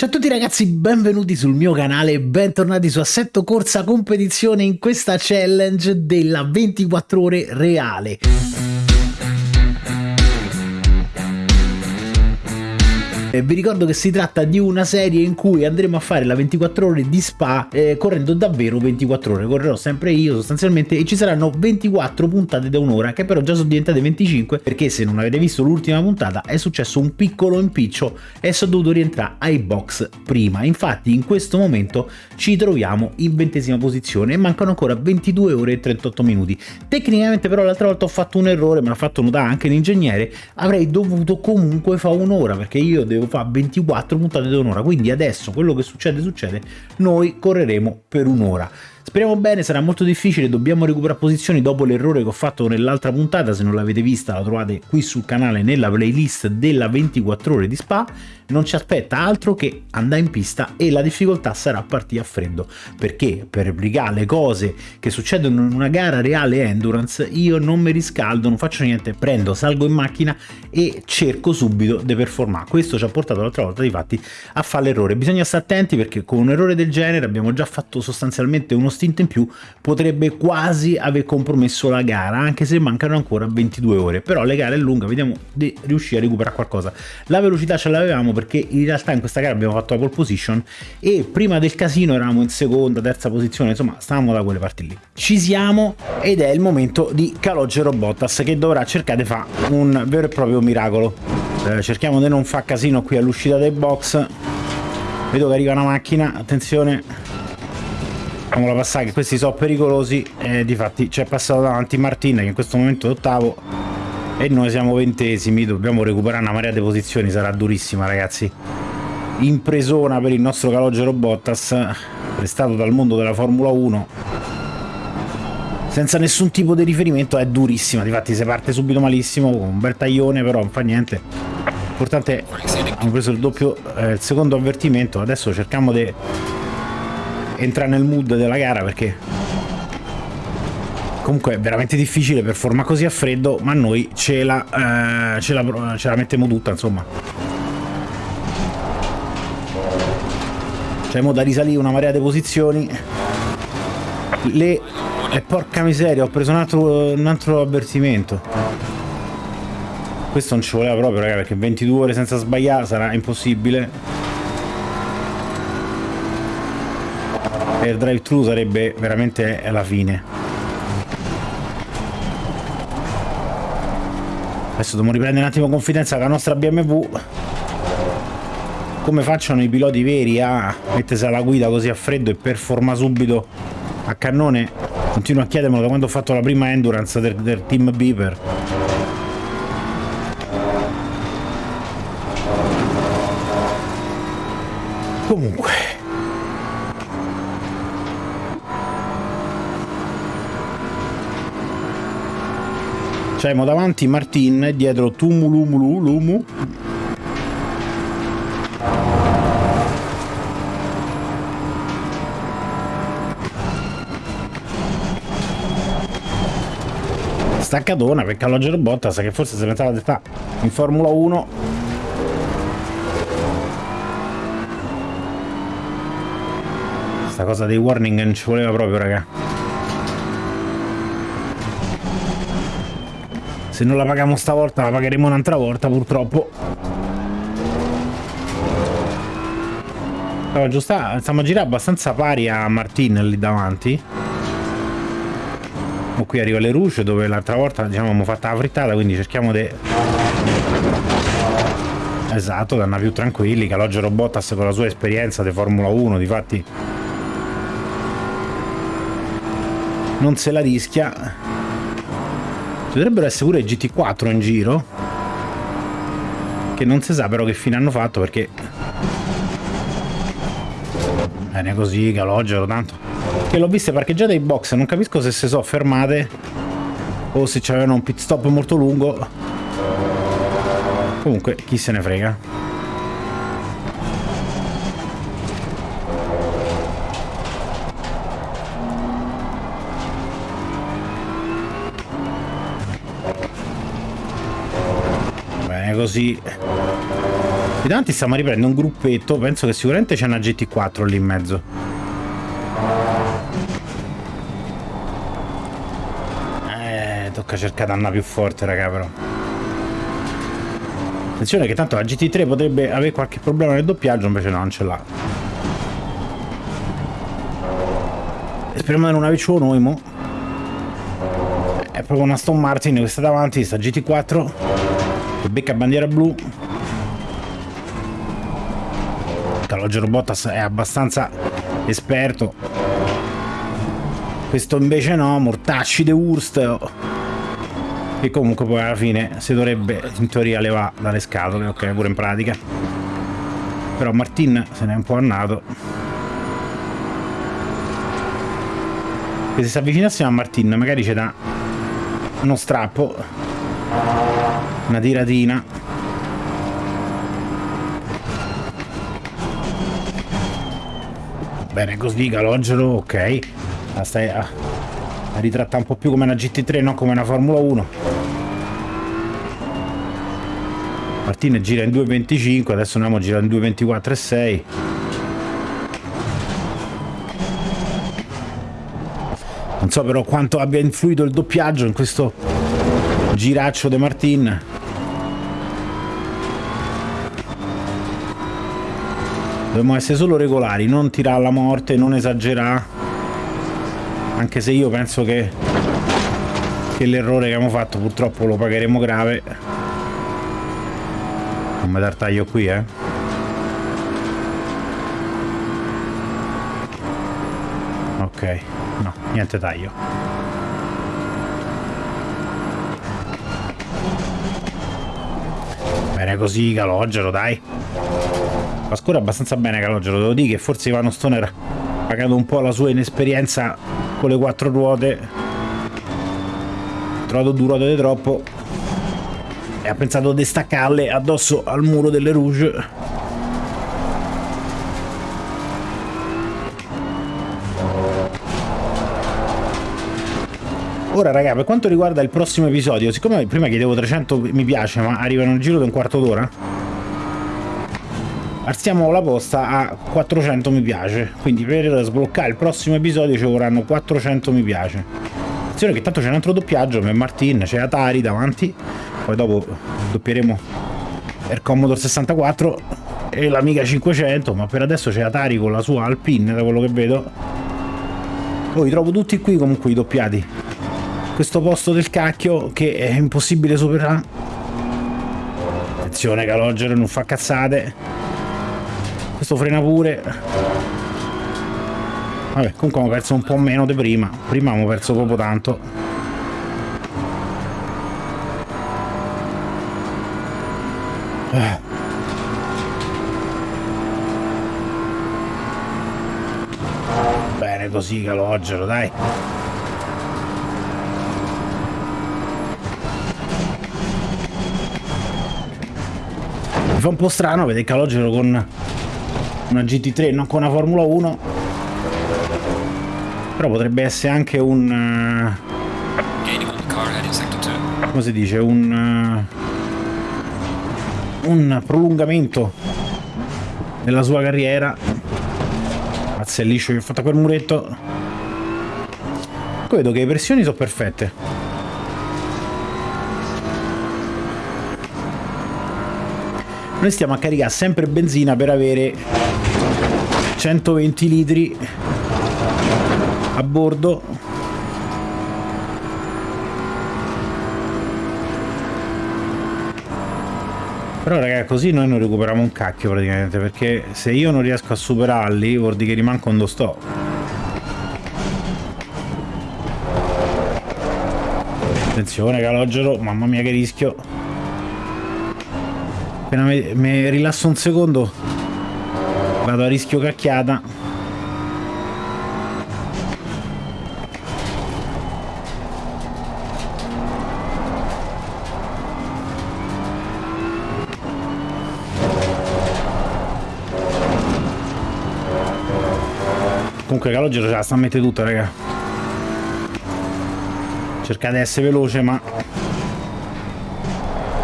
Ciao a tutti ragazzi, benvenuti sul mio canale e bentornati su Assetto Corsa Competizione in questa challenge della 24 ore reale. Eh, vi ricordo che si tratta di una serie in cui andremo a fare la 24 ore di spa eh, correndo davvero 24 ore, correrò sempre io sostanzialmente e ci saranno 24 puntate da un'ora che però già sono diventate 25 perché se non avete visto l'ultima puntata è successo un piccolo impiccio e sono dovuto rientrare ai box prima, infatti in questo momento ci troviamo in ventesima posizione e mancano ancora 22 ore e 38 minuti. Tecnicamente però l'altra volta ho fatto un errore, me l'ha fatto notare anche l'ingegnere, avrei dovuto comunque fare un'ora perché io devo devo fare 24 puntate di un'ora, quindi adesso quello che succede succede, noi correremo per un'ora. Speriamo bene, sarà molto difficile, dobbiamo recuperare posizioni dopo l'errore che ho fatto nell'altra puntata, se non l'avete vista la trovate qui sul canale nella playlist della 24 ore di Spa, non ci aspetta altro che andare in pista e la difficoltà sarà partire a freddo, perché per replicare le cose che succedono in una gara reale endurance io non mi riscaldo, non faccio niente, prendo, salgo in macchina e cerco subito di performare. Questo ci ha portato l'altra volta di fatti a fare l'errore. Bisogna stare attenti perché con un errore del genere abbiamo già fatto sostanzialmente uno stint in più, potrebbe quasi aver compromesso la gara, anche se mancano ancora 22 ore. Però le gare è lunga, vediamo di riuscire a recuperare qualcosa. La velocità ce l'avevamo perché in realtà in questa gara abbiamo fatto la pole position e prima del casino eravamo in seconda, terza posizione, insomma stavamo da quelle parti lì. Ci siamo ed è il momento di Calogero Bottas che dovrà cercare di fare un vero e proprio miracolo. Eh, cerchiamo di non fare casino qui all'uscita dei box. Vedo che arriva una macchina, attenzione. Facciamola passare che questi sono pericolosi e difatti c'è passato davanti Martin che in questo momento è ottavo e noi siamo ventesimi, dobbiamo recuperare una marea di posizioni, sarà durissima ragazzi. Impresona per il nostro calogero Bottas, prestato dal mondo della Formula 1. Senza nessun tipo di riferimento è durissima, difatti si parte subito malissimo, con un bel taglione però non fa niente. L'importante è che abbiamo preso il doppio, eh, il secondo avvertimento, adesso cerchiamo di entrare nel mood della gara perché comunque è veramente difficile per forma così a freddo, ma noi ce la, eh, ce la, ce la mettiamo tutta, insomma. C'è da risalire una marea di posizioni. Le... E porca miseria, ho preso un altro, un altro avvertimento. Questo non ci voleva proprio, raga, perché 22 ore senza sbagliare sarà impossibile. Per drive thru sarebbe veramente la fine. Adesso dobbiamo riprendere un attimo confidenza con la nostra BMW. Come facciano i piloti veri a mettersi alla guida così a freddo e performa subito a cannone? Continuo a chiedermelo da quando ho fatto la prima endurance del, del team Beeper. Comunque C'abbiamo davanti Martin, dietro Tumulumulu Lumu. Staccatona per Calogero Bottas che forse si metteva d'età in Formula 1 Sta cosa dei warning non ci voleva proprio raga Se non la paghiamo stavolta la pagheremo un'altra volta purtroppo. Però giusta, stiamo a girare abbastanza pari a Martin lì davanti. O qui arriva le Rouge dove l'altra volta diciamo abbiamo fatta la frittata, quindi cerchiamo di... Esatto, da andare più tranquilli, Calogero Bottas con la sua esperienza di Formula 1, difatti non se la rischia ci dovrebbero essere pure GT4 in giro. Che non si sa però che fine hanno fatto perché... Bene così, calogero, tanto. Che l'ho viste parcheggiate in box, non capisco se si sono fermate o se c'avevano un pit stop molto lungo. Comunque, chi se ne frega. Così Qui davanti stiamo riprendendo un gruppetto, penso che sicuramente c'è una GT4 lì in mezzo. Eh, tocca cercare una più forte, raga, però. Attenzione che tanto la GT3 potrebbe avere qualche problema nel doppiaggio, invece no, non ce l'ha. Speriamo di non averci noi, mo. È proprio una Stone Martin questa davanti, sta GT4 che becca bandiera blu. Calogero Bottas è abbastanza esperto. Questo invece no Mortacci de Wurst. Che comunque poi alla fine si dovrebbe in teoria levare dalle scatole ok pure in pratica. Però Martin se n'è un po' annato e se si avvicinassimo a Martin magari c'è da uno strappo una tiratina. Bene così calogero ok. La stai a, a ritrattare un po' più come una GT3 non come una Formula 1 Martine gira in 2.25 adesso andiamo a girare in 2.24 Non so però quanto abbia influito il doppiaggio in questo giraccio De Martin. Dobbiamo essere solo regolari, non tirare alla morte, non esagerare. Anche se io penso che, che l'errore che abbiamo fatto purtroppo lo pagheremo grave. Non mi dar taglio qui, eh. Ok. No, niente taglio. Bene così, Calogero, dai. Ma scorre abbastanza bene Calogero, devo dire che forse Ivano Stoner ha pagato un po' la sua inesperienza con le quattro ruote. Ha trovato due ruote di troppo e ha pensato di staccarle addosso al muro delle Rouge Ora raga, per quanto riguarda il prossimo episodio, siccome prima chiedevo 300 mi piace, ma arrivano nel giro di un quarto d'ora, alziamo la posta a 400 mi piace. Quindi per sbloccare il prossimo episodio ci vorranno 400 mi piace. Attenzione che tanto c'è un altro doppiaggio per Martin, c'è Atari davanti, poi dopo doppieremo il Commodore 64 e l'Amiga 500, ma per adesso c'è Atari con la sua Alpine, da quello che vedo. Poi trovo tutti qui comunque i doppiati questo posto del cacchio che è impossibile superare. Attenzione Calogero, non fa cazzate. Questo frena pure. Vabbè, comunque abbiamo perso un po' meno di prima. Prima abbiamo perso proprio tanto. Bene così Calogero, dai. Mi fa un po' strano vedere Calogero con una GT3 non con una Formula 1 però potrebbe essere anche un uh, come si dice? Un uh, un prolungamento della sua carriera. Mazza è liscio che ho fatto quel muretto. Vedo che le pressioni sono perfette. Noi stiamo a caricare sempre benzina per avere 120 litri a bordo. Però raga così noi non recuperiamo un cacchio praticamente perché se io non riesco a superarli vuol dire che rimango quando sto. Attenzione calogero mamma mia che rischio. Appena mi rilasso un secondo vado a rischio cacchiata. Comunque Calogero ce la sta a mettere tutta, raga. Cercate di essere veloce, ma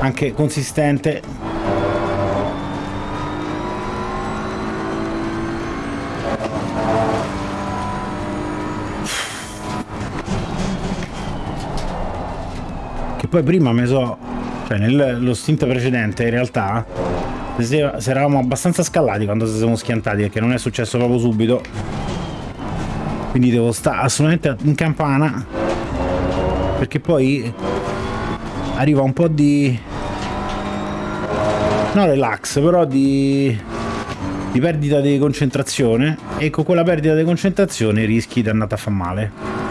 anche consistente poi prima mi so... Cioè, nello stint precedente, in realtà, se, se eravamo abbastanza scalati quando si siamo schiantati, perché non è successo proprio subito. Quindi devo stare assolutamente in campana, perché poi arriva un po' di... No relax, però di di perdita di concentrazione e con quella perdita di concentrazione rischi di andare a far male.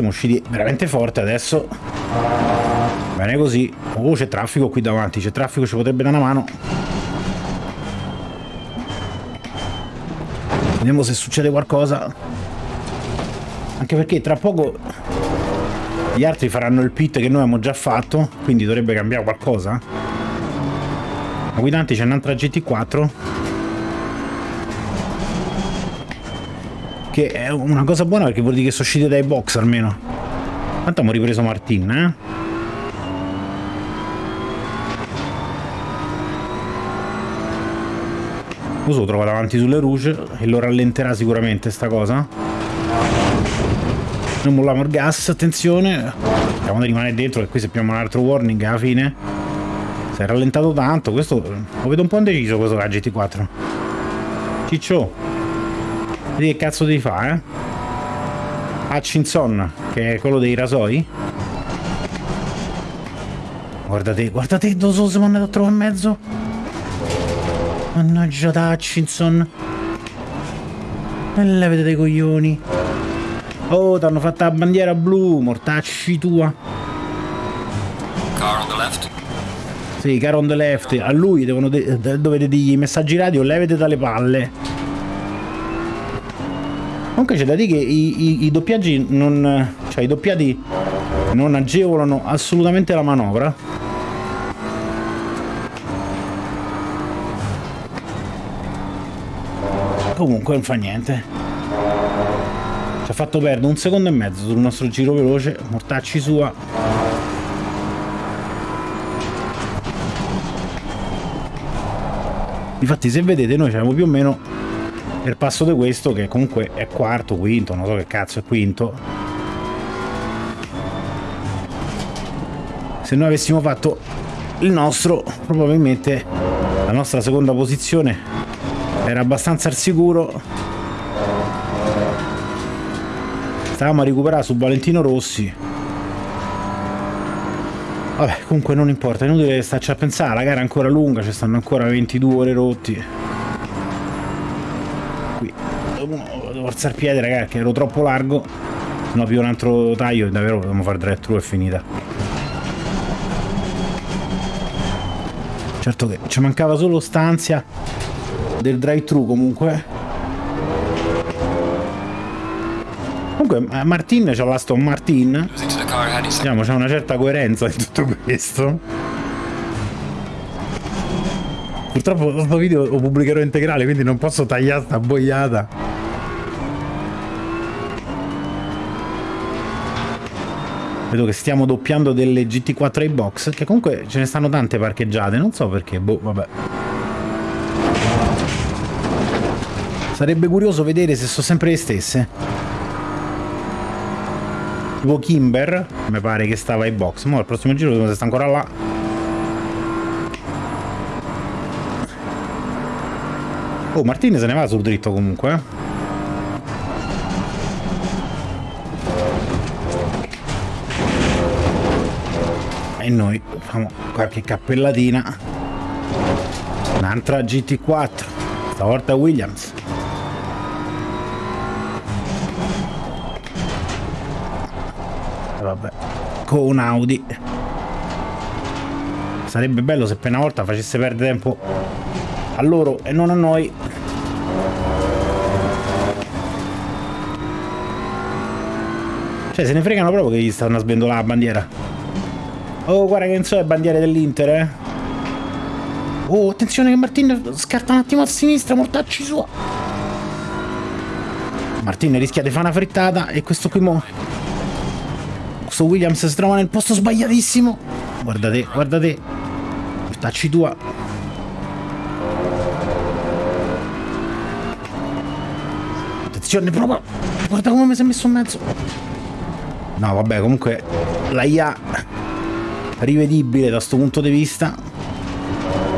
Siamo usciti veramente forte adesso. Bene così. Oh, c'è traffico qui davanti, c'è traffico, ci potrebbe dare una mano. Vediamo se succede qualcosa. Anche perché tra poco gli altri faranno il pit che noi abbiamo già fatto, quindi dovrebbe cambiare qualcosa. La guidante c'è un'altra GT4. Che è una cosa buona perché vuol dire che sono uscite dai box almeno. Tanto abbiamo ripreso Martin, eh? Lo so, trova davanti sulle rouge e lo rallenterà sicuramente sta cosa. Non molliamo il gas, attenzione. Cerchiamo di rimanere dentro che qui se abbiamo un altro warning alla fine. Si è rallentato tanto, questo lo vedo un po' indeciso questo la GT4. Ciccio. Vedi che cazzo devi fare, eh? Hutchinson, che è quello dei rasoi. Guardate, guardate dove siamo andati a trovare in mezzo. Mannaggia da Hutchinson. E levete dei coglioni. Oh, ti hanno fatto la bandiera blu, mortacci tua. Car on the left. Sì, car on the left. A lui devono de dovete dirgli messaggi radio, levete dalle palle. Comunque c'è da dire che i, i, i doppiaggi non... cioè i doppiati non agevolano assolutamente la manovra. Comunque non fa niente. Ci ha fatto perdere un secondo e mezzo sul nostro giro veloce. Mortacci sua. Infatti se vedete noi siamo più o meno nel passo di questo che comunque è quarto, quinto, non so che cazzo è quinto. Se noi avessimo fatto il nostro, probabilmente la nostra seconda posizione era abbastanza al sicuro Stavamo a recuperare su Valentino Rossi. Vabbè, comunque non importa, è inutile starci a pensare, la gara è ancora lunga, ci stanno ancora 22 ore rotti. Qui alzare il piede, ragazzi, che ero troppo largo. Se no più un altro taglio davvero dobbiamo fare drive thru e finita. Certo che ci mancava solo stanzia del drive thru comunque Comunque eh, Martin c'ha l'Aston Martin. Diciamo, c'è una certa coerenza in tutto questo. Purtroppo questo video lo pubblicherò integrale, quindi non posso tagliare sta boiata. Vedo che stiamo doppiando delle GT4 box, che comunque ce ne stanno tante parcheggiate, non so perché, boh, vabbè. Sarebbe curioso vedere se sono sempre le stesse tipo Kimber mi pare che stava ai box ma al prossimo giro se sta ancora là oh Martini se ne va sul dritto comunque eh. Noi facciamo qualche cappellatina un'altra GT4 stavolta Williams. Vabbè con un Audi. Sarebbe bello se per una volta facesse perdere tempo a loro e non a noi. Cioè se ne fregano proprio che gli stanno a sbendolare la bandiera oh guarda che non so le bandiere dell'Inter eh oh attenzione che Martin scarta un attimo a sinistra mortacci sua Martin rischia di fare una frittata e questo qui mo questo Williams si trova nel posto sbagliatissimo. Guardate, guardate. Portacci tua. Attenzione, prova. guarda come mi si è messo in mezzo. No, vabbè, comunque la IA rivedibile da questo punto di vista.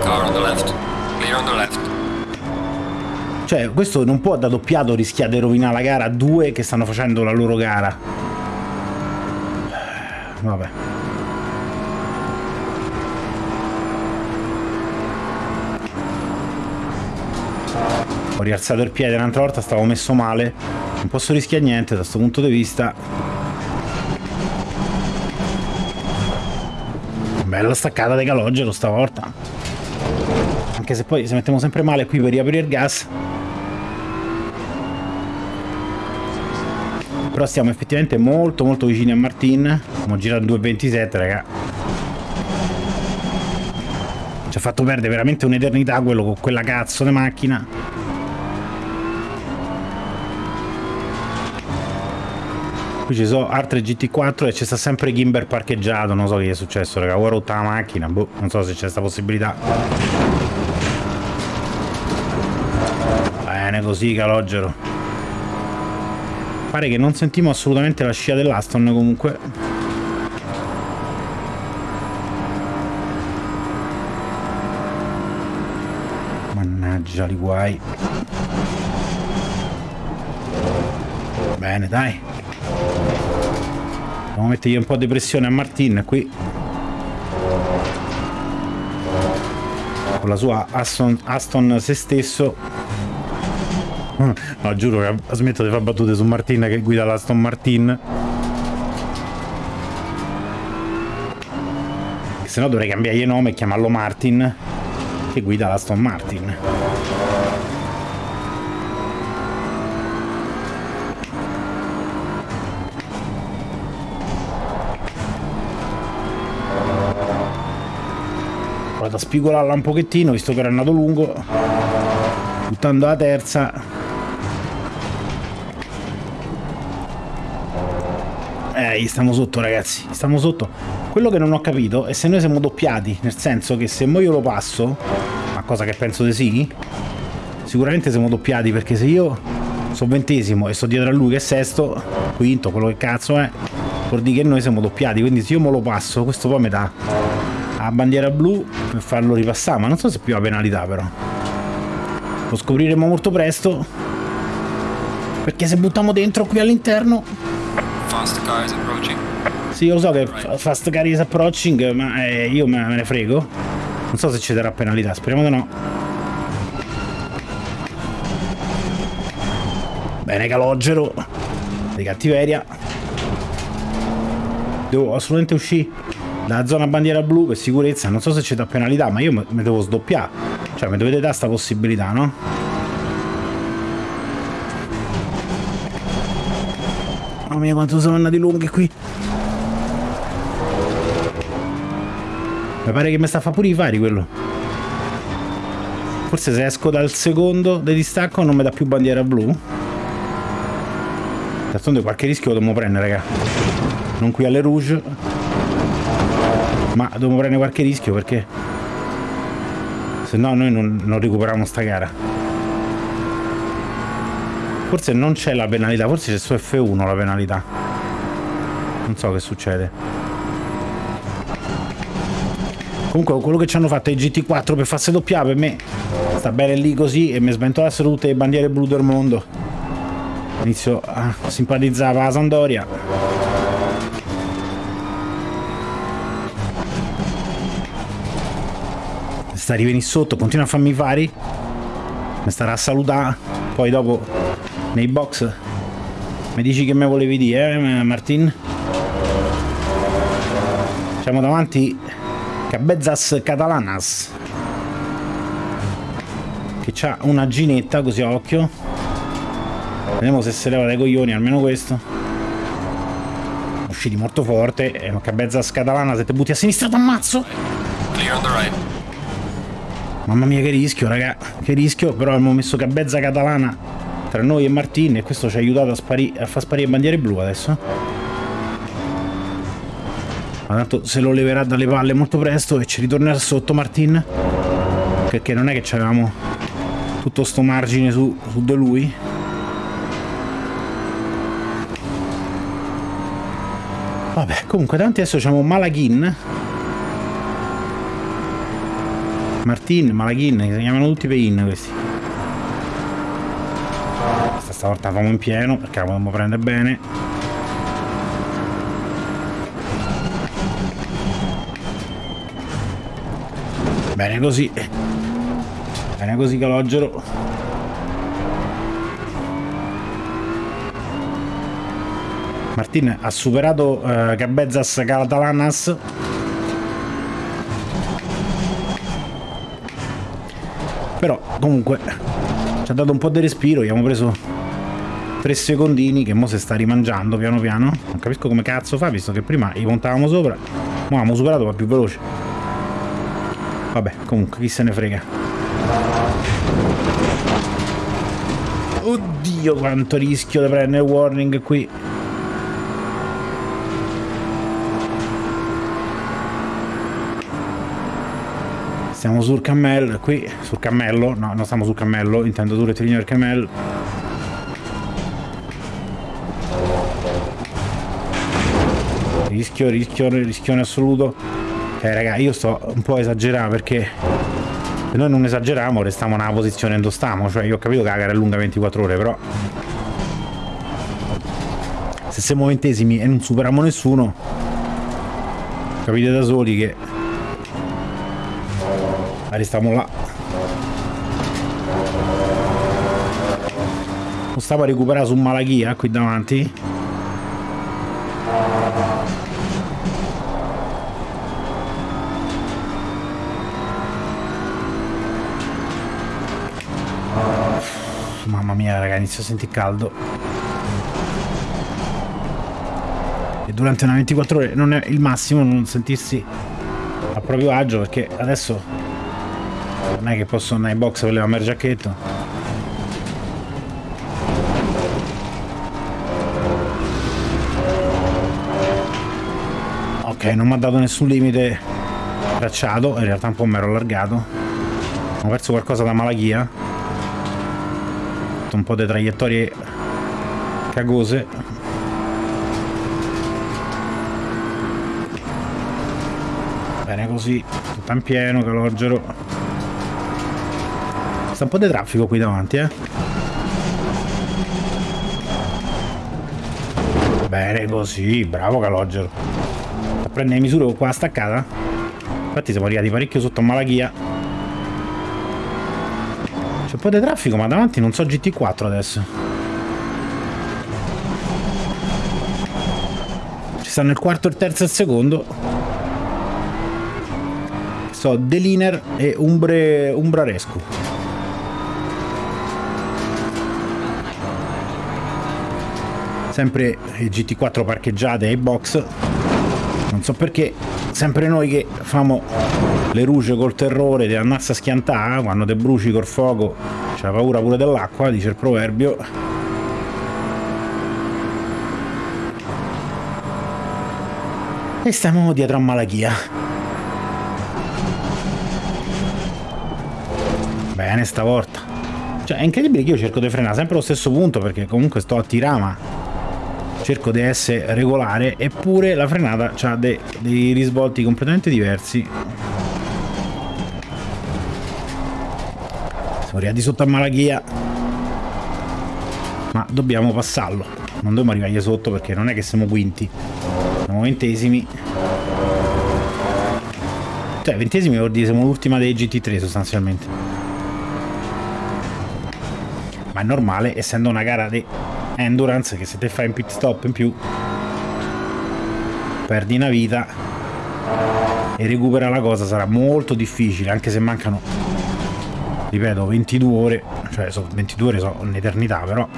Car on the left. Clear on the left. Cioè, questo non può da doppiato rischiare di rovinare la gara a due che stanno facendo la loro gara. Vabbè. Ho rialzato il piede un'altra volta, stavo messo male. Non posso rischiare niente da questo punto di vista. Bella staccata di calogero stavolta. Anche se poi se mettiamo sempre male qui per riaprire il gas. Però stiamo effettivamente molto molto vicini a Martin. Abbiamo girato 2.27 raga. Ci ha fatto perdere veramente un'eternità quello con quella cazzo di macchina. Qui ci sono altre GT4 e c'è sta sempre Gimber parcheggiato. Non so che è successo, raga. Ho rotta la macchina. Boh, non so se c'è sta possibilità. Bene così, calogero. Pare che non sentimo assolutamente la scia dell'Aston comunque. Mannaggia li guai. Bene, dai. Dobbiamo mettergli un po' di pressione a Martin qui. Con la sua Aston, Aston se stesso. No, giuro che smetto di fare battute su Martin che guida l'Aston Martin. Se no dovrei cambiargli nome e chiamarlo Martin, che guida l'Aston Martin. Vado a spigolarla un pochettino, visto che era andato lungo. Buttando la terza. Eh, stiamo sotto ragazzi, stiamo sotto. Quello che non ho capito è se noi siamo doppiati, nel senso che se mo io lo passo, ma cosa che penso di sì, sicuramente siamo doppiati perché se io sono ventesimo e sto dietro a lui che è sesto, quinto, quello che cazzo è, vuol dire che noi siamo doppiati, quindi se io me lo passo, questo poi mi dà la bandiera blu per farlo ripassare, ma non so se è più la penalità però. Lo scopriremo molto presto, perché se buttiamo dentro qui all'interno Fast car is approaching. sì, io lo so che fa- fast car is approaching, ma eh, io me, me ne frego. Non so se ci darà penalità, speriamo di no. Bene, calogero. Di cattiveria. Devo assolutamente uscire dalla zona bandiera blu per sicurezza. Non so se ci dà penalità, ma io mi devo sdoppiare. Cioè, mi dovete dare sta possibilità, no? Mamma mia, quanto sono andati lunghi qui. Mi pare che mi sta a fare pure i fari quello. Forse se esco dal secondo di distacco non mi dà più bandiera blu. D'altronde qualche rischio lo dobbiamo prendere, raga. Non qui alle Rouge. Ma dobbiamo prendere qualche rischio perché... Se no noi non, non recuperiamo sta gara. Forse non c'è la penalità, forse c'è su F1 la penalità. Non so che succede. Comunque quello che ci hanno fatto i GT4 per farsi doppiare per me sta bene lì così e mi sventolassero tutte le bandiere blu del mondo. Inizio a simpatizzare la Sandoria. Sta rivenire sotto, continua a farmi i fari. Mi starà a salutare. Poi dopo nei box mi dici che me volevi dire, eh, Martin? Siamo davanti Cabezas Catalanas che c'ha una ginetta così a occhio vediamo se si leva dai coglioni almeno questo usciti molto forte e Cabezas Catalana se ti butti a sinistra t'ammazzo Clear on the right. Mamma mia che rischio, raga. Che rischio, però abbiamo messo Cabezza Catalana tra noi e Martin e questo ci ha aiutato a, a far sparire bandiere blu adesso. Ma tanto se lo leverà dalle palle molto presto e ci ritornerà sotto Martin. Perché non è che avevamo tutto sto margine su, su di lui. Vabbè, comunque tanti adesso abbiamo Malaghin Martin, Malaghin, si chiamano tutti Pein questi. Questa stavolta famo in pieno perché la vogliamo prendere bene. Bene così. Bene così Calogero. Martin ha superato uh, Gabezas Catalanas però comunque ci ha dato un po' di respiro abbiamo preso tre secondini che mo si sta rimangiando piano piano. Non capisco come cazzo fa visto che prima gli montavamo sopra ma abbiamo superato ma più veloce. Vabbè comunque chi se ne frega. Oddio quanto rischio di prendere warning qui Stiamo sul cammello, qui sul cammello, no, non stiamo sul cammello, intendo sul rettilineo del cammello. Rischio, rischio, rischione assoluto. Eh raga, io sto un po' esagerando perché se noi non esageriamo restiamo nella posizione dove stiamo, cioè io ho capito che la gara è lunga 24 ore, però se siamo ventesimi e non superiamo nessuno capite da soli che restiamo là. Non stavo a recuperare su Malachia qui davanti mamma mia raga inizio a sentire caldo. E durante una 24 ore non è il massimo non sentirsi a proprio agio perché adesso non è che posso andare in box levare il giacchetto. Ok non mi ha dato nessun limite. Tracciato in realtà un po' mi ero allargato. Ho perso qualcosa da malachia. Ho fatto un po' di traiettorie cagose. Bene così tutto in pieno calogero Sta un po' di traffico qui davanti, eh. Bene così, bravo Calogero. A prendere misure con qua staccata. Infatti siamo arrivati parecchio sotto a Malachia. C'è un po' di traffico, ma davanti non so GT4 adesso. Ci stanno il quarto, il terzo e il secondo. So, Deliner e Umbre, Umbrarescu. Sempre i GT4 parcheggiate ai box. Non so perché sempre noi che famo le ruge col terrore di andarsi a schiantare quando te bruci col fuoco c'è paura pure dell'acqua dice il proverbio. E stiamo dietro a Malachia bene stavolta. Cioè è incredibile che io cerco di frenare sempre allo stesso punto perché comunque sto a tirama cerco di essere regolare eppure la frenata ha dei, dei risvolti completamente diversi. Siamo arrivati sotto a Malachia ma dobbiamo passarlo. Non dobbiamo arrivare sotto perché non è che siamo quinti. Siamo ventesimi. Cioè ventesimi vuol dire siamo l'ultima dei GT3 sostanzialmente. Ma è normale essendo una gara di endurance che se te fai un pit stop in più perdi una vita e recupera la cosa sarà molto difficile anche se mancano ripeto 22 ore cioè so, 22 ore sono un'eternità però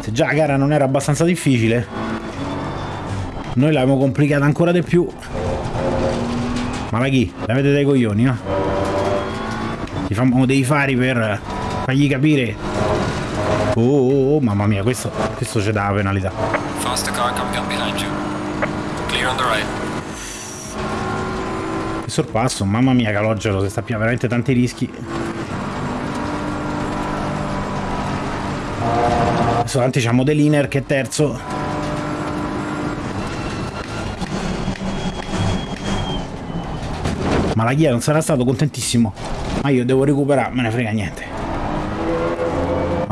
se già la gara non era abbastanza difficile noi l'abbiamo complicata ancora di più ma la chi? L'avete dei coglioni no? Ti fanno dei fari per Fagli capire. Oh, oh, oh mamma mia, questo, questo c'è da penalità. Il sorpasso, mamma mia, Calogero, se sta più veramente tanti rischi. Adesso avanti c'è Modeliner che è terzo. Ma la Ghia non sarà stato contentissimo. Ma io devo recuperare, me ne frega niente.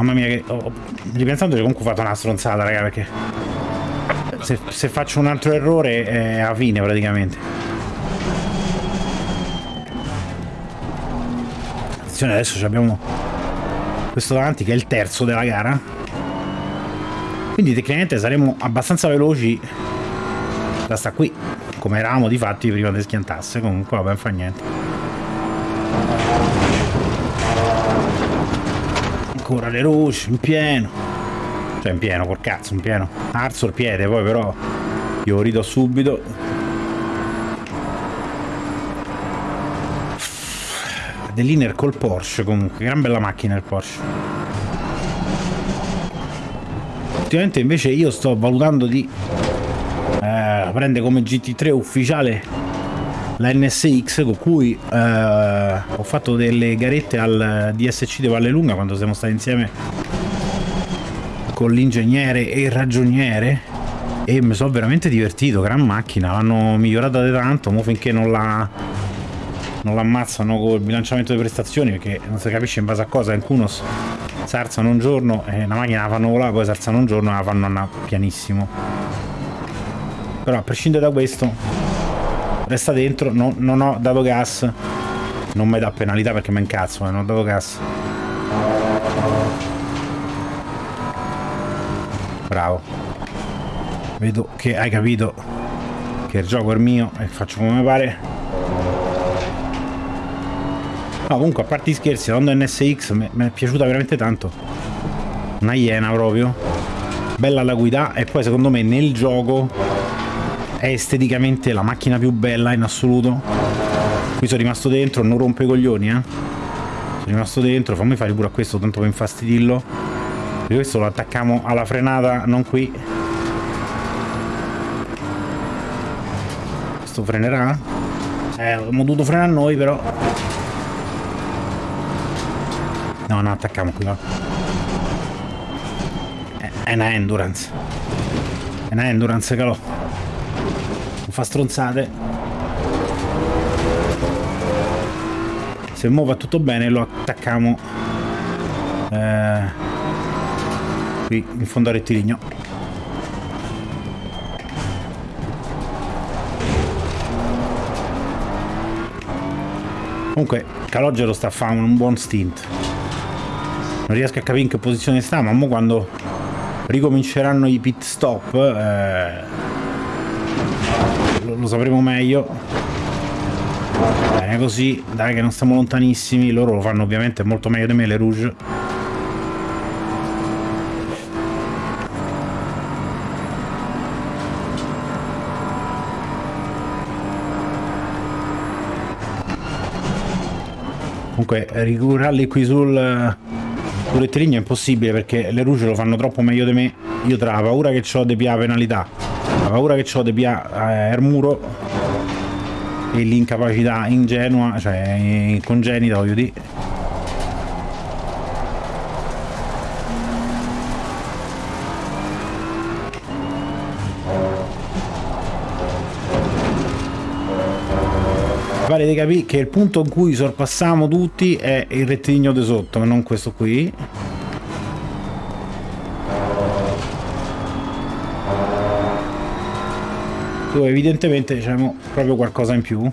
Mamma mia che... Oh, ripensando comunque ho fatto una stronzata, raga, perché... Se, se faccio un altro errore è a fine praticamente. Attenzione, adesso abbiamo questo davanti che è il terzo della gara. Quindi tecnicamente saremo abbastanza veloci da sta qui come eravamo di fatti prima di schiantasse comunque vabbè fa niente ancora le luci in pieno. Cioè in pieno col cazzo in pieno. Arzo il piede poi però io rido subito. Dell'inner col Porsche comunque. Gran bella macchina il Porsche. Ultimamente invece io sto valutando di eh, prende come GT3 ufficiale la NSX con cui eh, ho fatto delle garette al DSC di Vallelunga quando siamo stati insieme con l'ingegnere e il ragioniere e mi sono veramente divertito, gran macchina, l'hanno migliorata di tanto, mo finché non la non l'ammazzano col bilanciamento di prestazioni perché non si capisce in base a cosa in Kunos si alzano un giorno e la macchina la fanno volare poi si alzano un giorno e la fanno andare pianissimo. Però a prescindere da questo resta dentro no, non ho dato gas. Non mi dà penalità perché mi incazzo eh, non ho dato gas. Bravo. Vedo che hai capito che il gioco è mio e faccio come mi pare. No comunque a parte gli scherzi la Honda NSX mi è piaciuta veramente tanto. Una iena proprio. Bella la guida e poi secondo me nel gioco è esteticamente la macchina più bella in assoluto. Qui sono rimasto dentro, non rompe i coglioni, eh. Sono rimasto dentro, fammi fare pure a questo, tanto per infastidirlo. Perché questo lo attacchiamo alla frenata, non qui. Questo frenerà? Eh, abbiamo dovuto frenare noi, però. No, no, attacchiamo qui, no. È una endurance. È una endurance, calò fa stronzate. Se muove tutto bene lo attacchiamo eh, qui in fondo al rettilineo. Comunque Calogero sta a fare un buon stint. Non riesco a capire in che posizione sta ma mo quando ricominceranno i pit stop eh, lo sapremo meglio. Bene così dai che non stiamo lontanissimi loro lo fanno ovviamente molto meglio di me le rouge. Comunque ricurarli qui sul sul rettilineo è impossibile perché le rouge lo fanno troppo meglio di me io tra la paura che ho di pia penalità la paura che ho di piare il muro e l'incapacità ingenua, cioè congenita, voglio dire. Pare di capire che il punto in cui sorpassiamo tutti è il rettilineo di sotto, non questo qui. Dove evidentemente diciamo proprio qualcosa in più.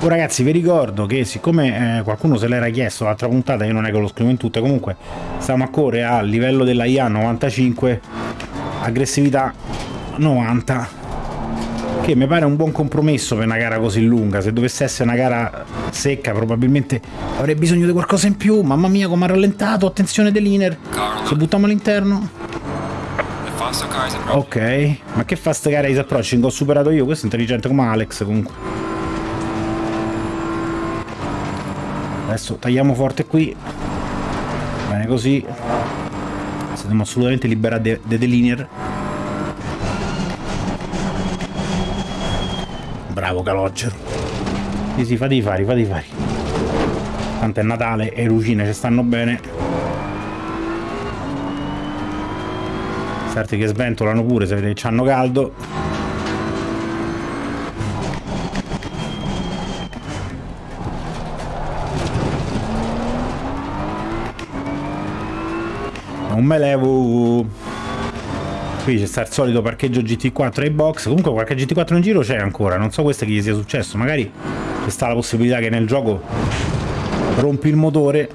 Oh, ragazzi vi ricordo che siccome eh, qualcuno se l'era chiesto l'altra puntata io non è che lo scrivo in tutte comunque stiamo a correre a livello della IA 95 aggressività 90 che mi pare un buon compromesso per una gara così lunga. Se dovesse essere una gara secca probabilmente avrei bisogno di qualcosa in più. Mamma mia come ha rallentato attenzione dell'iner se buttiamo all'interno. Ok ma che fa sta gara di approaching ho superato io questo è intelligente come Alex comunque. Adesso tagliamo forte qui. Bene così. Siamo assolutamente liberati dei de delinear bravo Calogero. Sì sì fate i fari fate tanto è Natale e Lucine ci stanno bene certi che sventolano pure se vedete hanno caldo. Non me levo. Qui c'è sta il solito parcheggio GT4 ai box. Comunque qualche GT4 in giro c'è ancora. Non so questo che gli sia successo. Magari c'è sta la possibilità che nel gioco rompi il motore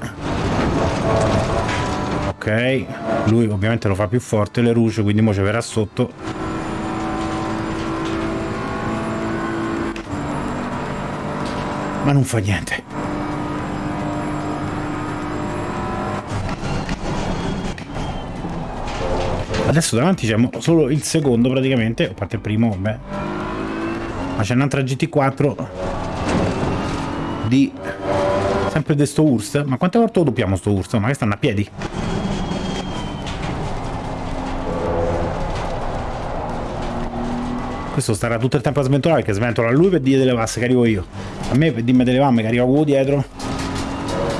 ok lui ovviamente lo fa più forte le luce quindi mo ci verrà sotto. Ma non fa niente. Adesso davanti c'è solo il secondo praticamente a parte il primo vabbè. Ma c'è un'altra GT4 di sempre di sto Urst ma quante volte lo doppiamo sto Urst ma che stanno a piedi questo starà tutto il tempo a sventolare perché sventola lui per dire delle vasse che arrivo io. A me per dirmi delle vamme che arriva quello dietro.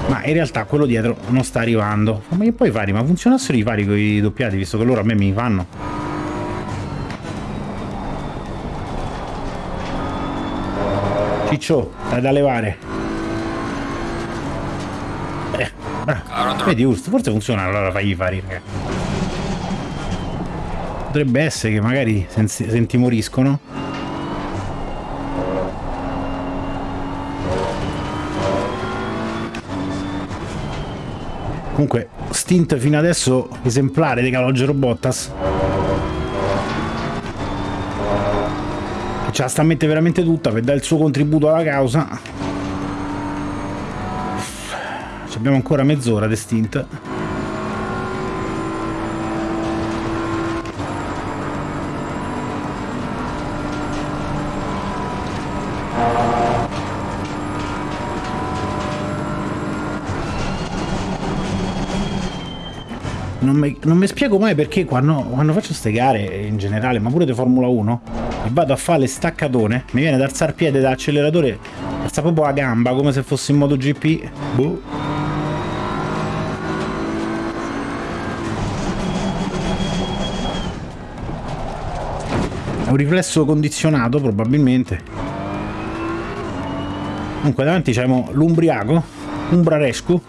Ma in realtà quello dietro non sta arrivando. Ma che puoi fare? ma funzionassero i fari con i doppiati visto che loro a me mi fanno. Ciccio dai da levare. Eh, bravo. vedi Urst forse funziona allora fai i fari ragazzi potrebbe essere che magari se intimoriscono comunque stint fino adesso esemplare di Calogero Bottas. Ce la sta a mettere veramente tutta per dare il suo contributo alla causa. Abbiamo ancora mezz'ora di stint non mi, spiego mai perché quando, quando faccio queste gare in generale, ma pure di Formula 1, e vado a fare le staccatone, mi viene da alzare piede da acceleratore, alza proprio la gamba come se fossi in modo GP. Boh. È un riflesso condizionato probabilmente. Comunque davanti c'è l'Umbriaco, Umbrarescu,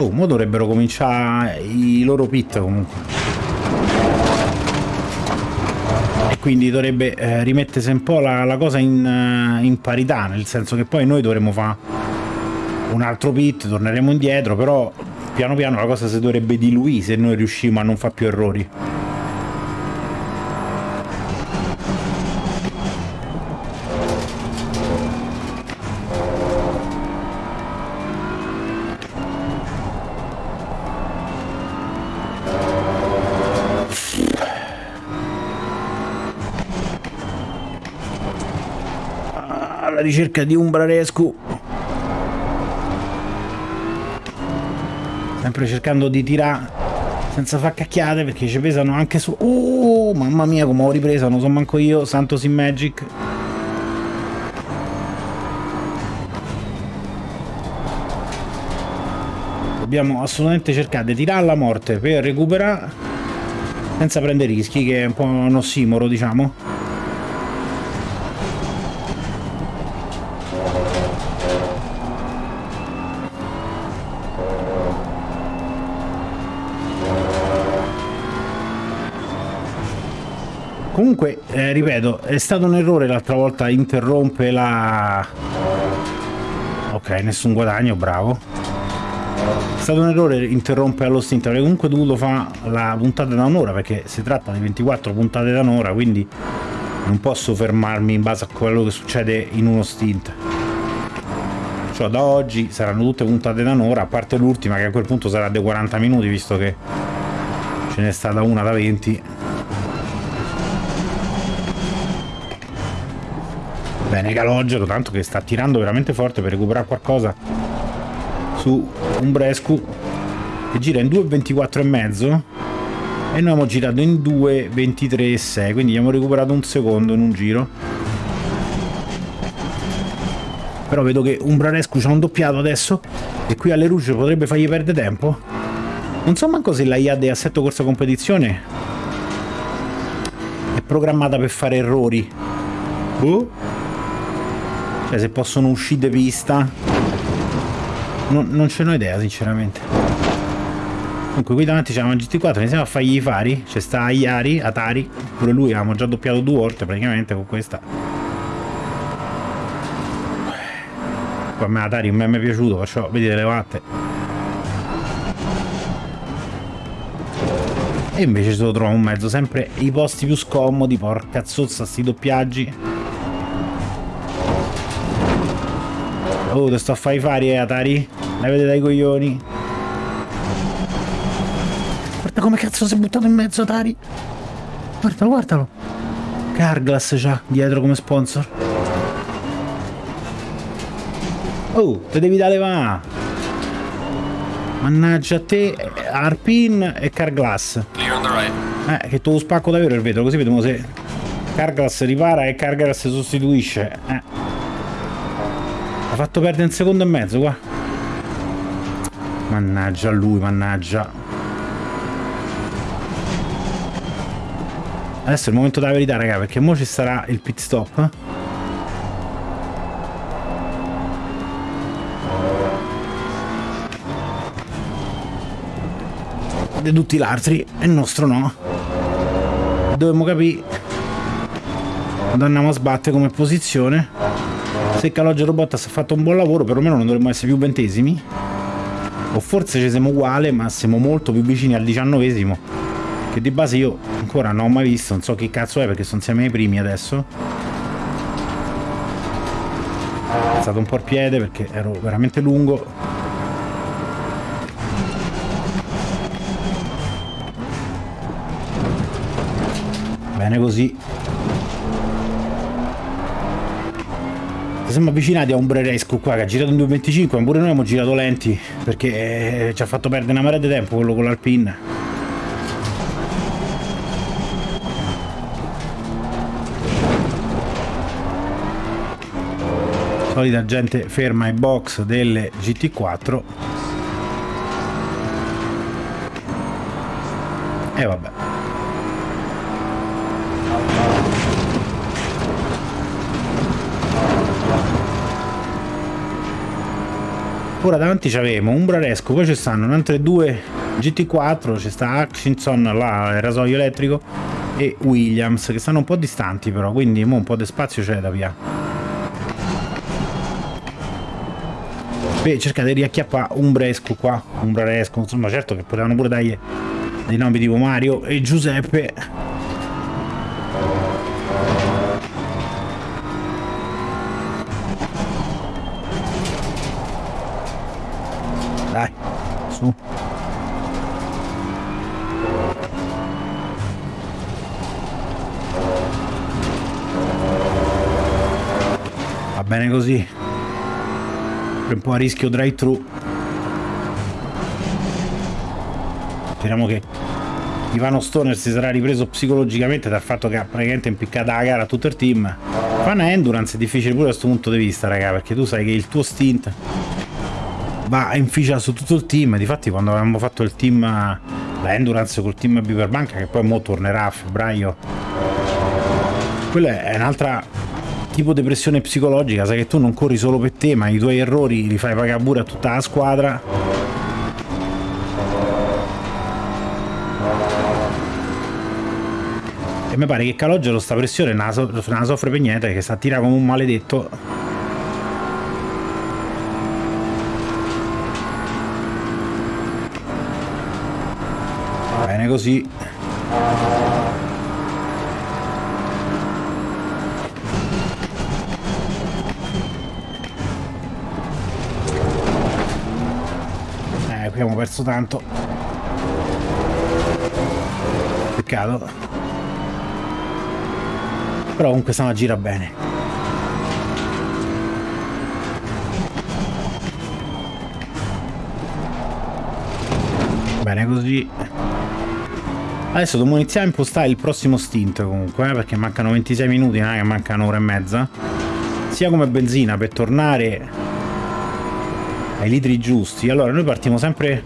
Oh, mo dovrebbero cominciare i loro pit comunque. E quindi dovrebbe eh, rimettersi un po' la, la cosa in, uh, in, parità, nel senso che poi noi dovremo fare un altro pit, torneremo indietro, però piano piano la cosa si dovrebbe diluire se noi riusciamo a non fare più errori. Ricerca di Umbrarescu. Sempre cercando di tirare senza far cacchiate perché ci pesano anche su oh mamma mia come ho ripreso non so manco io Santos in Magic. Dobbiamo assolutamente cercare di tirare alla morte per recuperare senza prendere rischi che è un po' un ossimoro diciamo Comunque, eh, ripeto, è stato un errore l'altra volta interrompe la... Ok, nessun guadagno, bravo. È stato un errore interrompere allo stint, avrei comunque dovuto fare la puntata da un'ora, perché si tratta di 24 puntate da un'ora, quindi non posso fermarmi in base a quello che succede in uno stint. Cioè da oggi saranno tutte puntate da un'ora, a parte l'ultima che a quel punto sarà dei 40 minuti, visto che ce n'è stata una da 20. Bene Calogero, tanto che sta tirando veramente forte per recuperare qualcosa su un Brescu che gira in 2.24 e mezzo e noi abbiamo girato in 2.23 e 6 quindi abbiamo recuperato un secondo in un giro però vedo che Umbrarescu c'ha un doppiato adesso e qui alle luci potrebbe fargli perdere tempo Non so manco se la IA di assetto corsa competizione è programmata per fare errori. Boh. Cioè se possono uscire di pista. Non, non ce n'ho idea sinceramente. Comunque qui davanti c'è una GT4, iniziamo a fargli i fari. C'è sta Ayari, Atari. Pure lui avevamo già doppiato due volte praticamente con questa. Poi a me Atari non mi è piaciuto, perciò vedete le vatte. E invece se lo trovo un mezzo, sempre i posti più scomodi, porca zozza, sti doppiaggi. Oh, te sto a fare i fari, eh, Atari? Levate dai coglioni. Guarda come cazzo si è buttato in mezzo, Atari. Guardalo, guardalo. Carglass c'ha dietro come sponsor. Oh, te devi dare va. Mannaggia a te, Arpin e Carglass. Eh, che tu lo spacco davvero il vetro, così vediamo se Carglass ripara e Carglass sostituisce. Eh. Fatto perdere un secondo e mezzo qua. Mannaggia lui, mannaggia. Adesso è il momento della verità, raga, perché ora ci sarà il pit stop. Eh? di tutti gli altri e il nostro no dovremmo capire quando andiamo a sbattere come posizione se Calogero Bottas ha fatto un buon lavoro perlomeno non dovremmo essere più ventesimi. O forse ci siamo uguali ma siamo molto più vicini al diciannovesimo che di base io ancora non ho mai visto non so che cazzo è perché sono insieme ai primi adesso. È stato un po' il piede perché ero veramente lungo. Bene così. Siamo avvicinati a un Breresco qua che ha girato in 2.25, ma pure noi abbiamo girato lenti perché ci ha fatto perdere una marea di tempo quello con l'Alpin. Solita gente ferma ai box delle GT4. E vabbè. Ora davanti c'avevo un Braresco poi ci stanno altre due GT4 c'è sta Hutchinson là il rasoio elettrico e Williams che stanno un po' distanti però quindi un po' di spazio c'è da via. Per cercare di riacchiappare un Bresco qua un insomma certo che potevano pure dargli dei nomi tipo Mario e Giuseppe su. Va bene così. Un po' a rischio drive-thru. Speriamo che Ivano Stoner si sarà ripreso psicologicamente dal fatto che ha praticamente impiccato la gara a tutto il team. Fa una endurance è difficile pure da questo punto di vista, raga, perché tu sai che il tuo stint va a inficiare su tutto il team. Difatti, quando avevamo fatto il team, la Endurance col team Biverbanca, che poi mo tornerà a febbraio, quella è un'altra tipo di pressione psicologica. Sai che tu non corri solo per te, ma i tuoi errori li fai pagare pure a tutta la squadra. E mi pare che Calogero sta pressione non la, soffre per niente, che sta a tirare come un maledetto così. Eh qui abbiamo perso tanto. Peccato. Però comunque a gira bene. Bene così adesso dobbiamo iniziare a impostare il prossimo stint comunque eh, perché mancano 26 minuti non è che mancano un'ora e mezza sia come benzina per tornare ai litri giusti. Allora noi partiamo sempre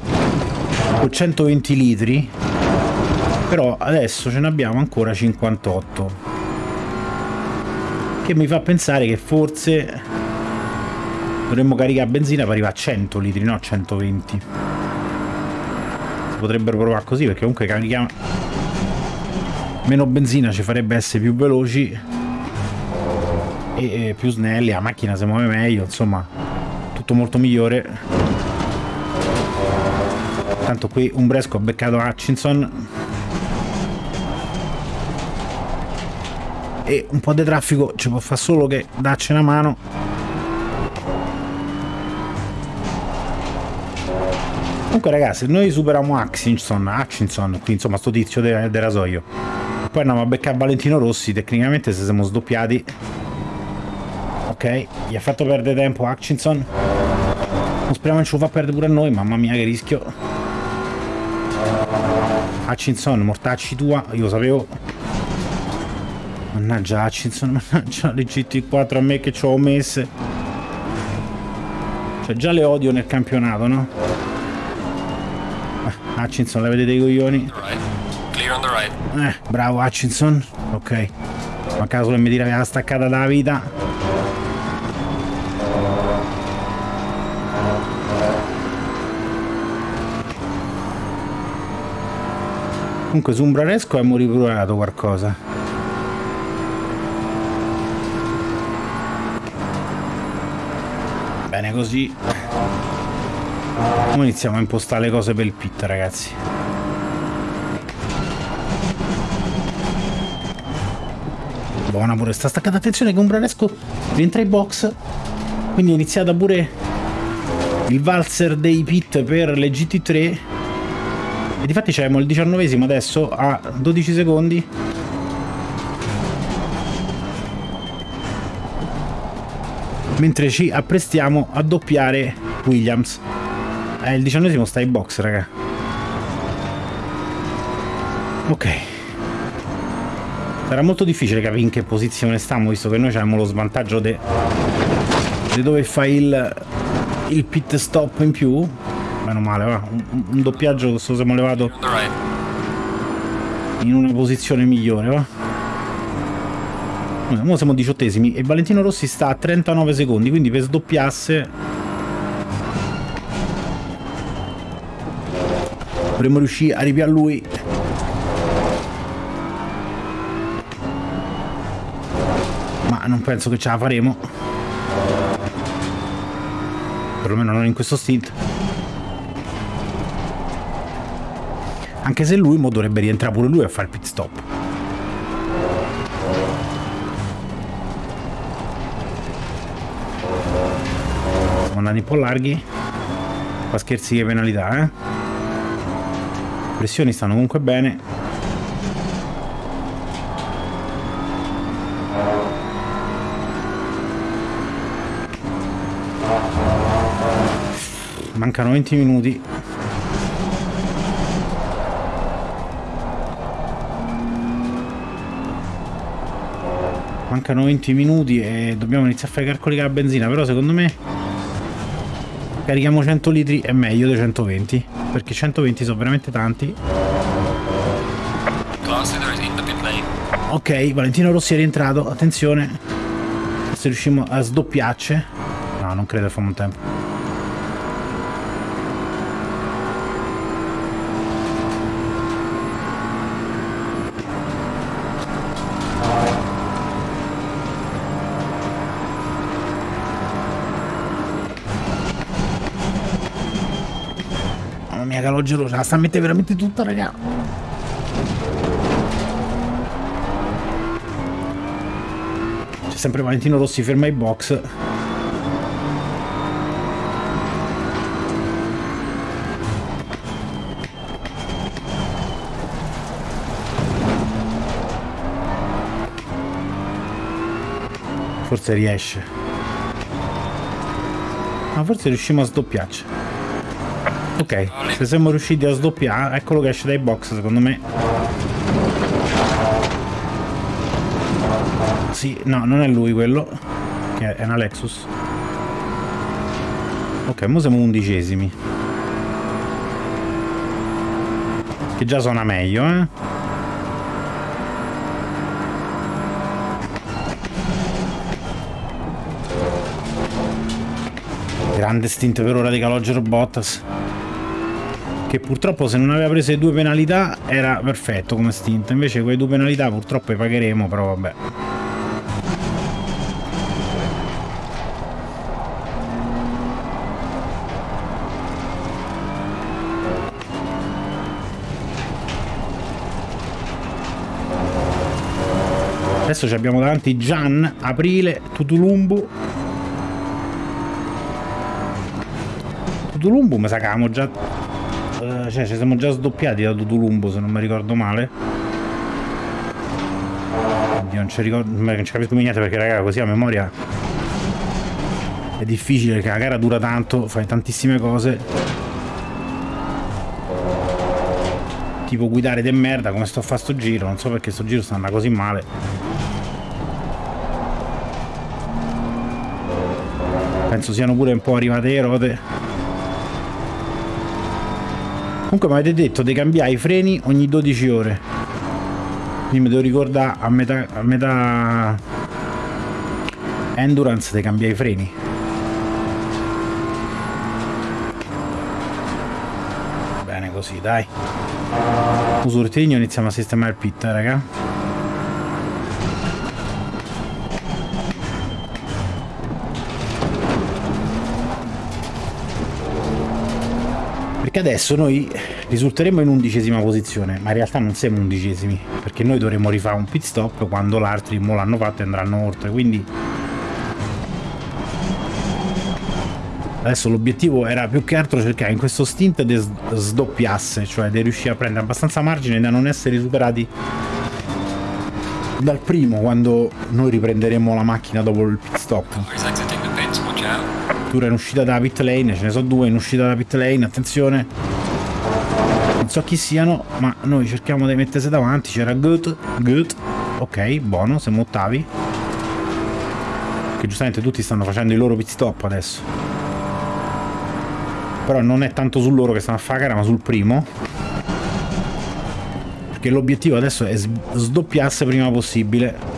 con 120 litri però adesso ce ne abbiamo ancora 58 che mi fa pensare che forse dovremmo caricare benzina per arrivare a 100 litri no 120 si potrebbero provare così perché comunque carichiamo meno benzina ci farebbe essere più veloci e, più snelli la macchina si muove meglio insomma tutto molto migliore. Tanto qui un Bresco ha beccato Hutchinson. E un po' di traffico ci può fare solo che darci una mano comunque ragazzi noi superiamo Hutchinson Hutchinson qui insomma sto tizio del de rasoio. Poi andiamo a beccare Valentino Rossi tecnicamente se siamo sdoppiati. Ok gli ha fatto perdere tempo Hutchinson. Non speriamo che ce lo fa perdere pure a noi mamma mia che rischio. Hutchinson mortacci tua io lo sapevo. Mannaggia Hutchinson mannaggia le GT4 a me che ci ho messe. Cioè già le odio nel campionato no? Hutchinson la vedete i coglioni eh, bravo Hutchinson. Ok. Ma caso che mi che era staccata dalla vita. Comunque su un Braresco abbiamo riprovato qualcosa. Bene così. Ora iniziamo a impostare le cose per il pit ragazzi. buona pure sta staccata attenzione che un Branesco rientra in box. Quindi è iniziata pure il valzer dei pit per le GT3 e difatti c'abbiamo il diciannovesimo adesso a 12 secondi. Mentre ci apprestiamo a doppiare Williams eh, il diciannovesimo sta in box raga. Ok. Sarà molto difficile capire in che posizione stiamo visto che noi abbiamo lo svantaggio di dove fai il, il pit stop in più. Meno male va. Un, un doppiaggio questo siamo levato in una posizione migliore va. Ora siamo diciottesimi e Valentino Rossi sta a 39 secondi quindi per sdoppiasse dovremmo riuscire a ripiare lui. Ma non penso che ce la faremo. Perlomeno non in questo stint. Anche se lui mo dovrebbe rientrare pure lui a fare il pit stop. Siamo andati un po' larghi. Qua scherzi che penalità eh pressioni stanno comunque bene. Mancano 20 minuti. Mancano 20 minuti e dobbiamo iniziare a fare i calcoli con la benzina però secondo me carichiamo 100 litri è meglio dei 120 perché 120 sono veramente tanti. Ok Valentino Rossi è rientrato attenzione. Se riusciamo a sdoppiarci. No non credo che famo un tempo Ce la sta a mettere veramente tutta, raga. C'è sempre Valentino Rossi ferma i box. Forse riesce. Ma forse riusciamo a sdoppiarci. Ok, se siamo riusciti a sdoppiare, eccolo che esce dai box secondo me. Sì, no, non è lui quello, che è una Lexus. Ok, ora siamo undicesimi. Che già suona meglio, eh? Grande stint per ora di Calogero Bottas. Che purtroppo se non aveva preso le due penalità era perfetto come stint. Invece quelle due penalità purtroppo le pagheremo, però vabbè. Adesso ci abbiamo davanti Gian, Aprile, Tutulumbu. Tutulumbu mi sa che già... eh, cioè ci siamo già sdoppiati da Tutulumbu se non mi ricordo male. Oddio, non ci ricordo... Non ci capisco niente perché raga così a memoria... È difficile perché la gara dura tanto, fai tantissime cose. Tipo guidare de merda come sto a fare sto giro, non so perché sto giro sta andando così male. Penso siano pure un po' arrivate le rote. Comunque mi avete detto di cambiare i freni ogni 12 ore. Quindi mi devo ricordare a metà, a metà endurance di cambiare i freni. Bene così, dai. Rettilineo iniziamo a sistemare il pit, eh, raga. Adesso noi risulteremo in undicesima posizione, ma in realtà non siamo undicesimi, perché noi dovremo rifare un pit stop quando l'altri mo l'hanno fatto e andranno oltre, quindi adesso l'obiettivo era più che altro cercare in questo stint di sdoppiasse, cioè di riuscire a prendere abbastanza margine da non essere superati dal primo quando noi riprenderemo la macchina dopo il pit stop. Addirittura in uscita da pit lane, ce ne sono due in uscita da pit lane, attenzione. Non so chi siano, ma noi cerchiamo di mettersi davanti. C'era Good, Good, ok, buono, siamo ottavi. Che giustamente tutti stanno facendo i loro pit stop adesso. Però non è tanto su loro che stanno a fare gara, ma sul primo. Perché l'obiettivo adesso è sdoppiarsi prima possibile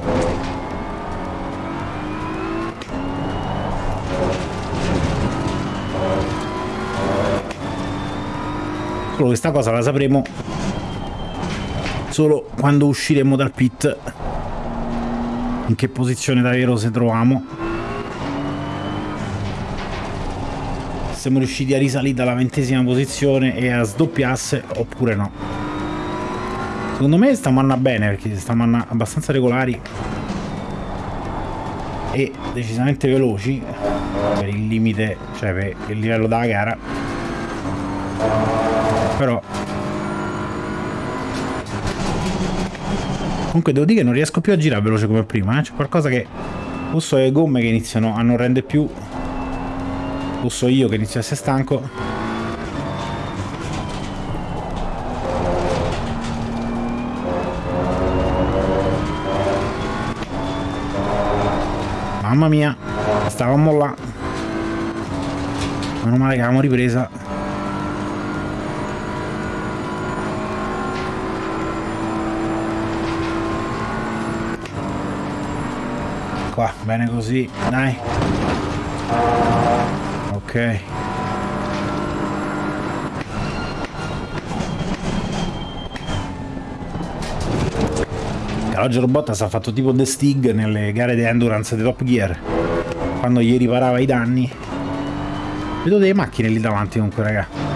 Solo questa cosa la sapremo solo quando usciremo dal pit. In che posizione davvero se troviamo. Siamo riusciti a risalire dalla ventesima posizione e a sdoppiasse oppure no. Secondo me stiamo andando bene perché stiamo andando abbastanza regolari e decisamente veloci per il limite, cioè per il livello della gara però comunque devo dire che non riesco più a girare veloce come prima eh? c'è qualcosa che o so le gomme che iniziano a non rendere più o so io che inizio a essere stanco Mamma mia, stavamo là. Meno male che avevamo ripresa. qua, bene così, dai. Ok. Roger Bottas ha fatto tipo The Stig nelle gare di endurance di Top Gear quando gli riparava i danni vedo delle macchine lì davanti comunque raga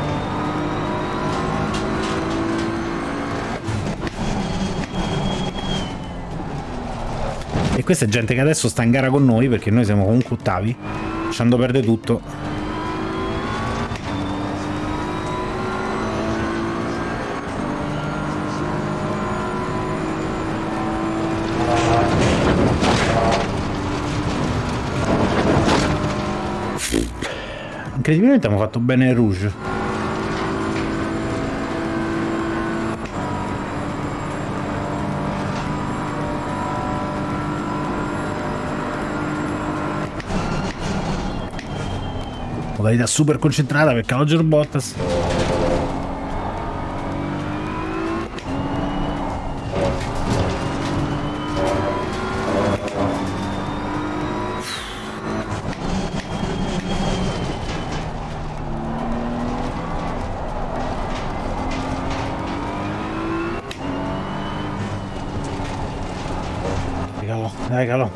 questa è gente che adesso sta in gara con noi perché noi siamo comunque ottavi, lasciando perdere tutto. Incredibilmente abbiamo fatto bene il Rouge. Modalità super concentrata per Roger Bottas calò, dai calò.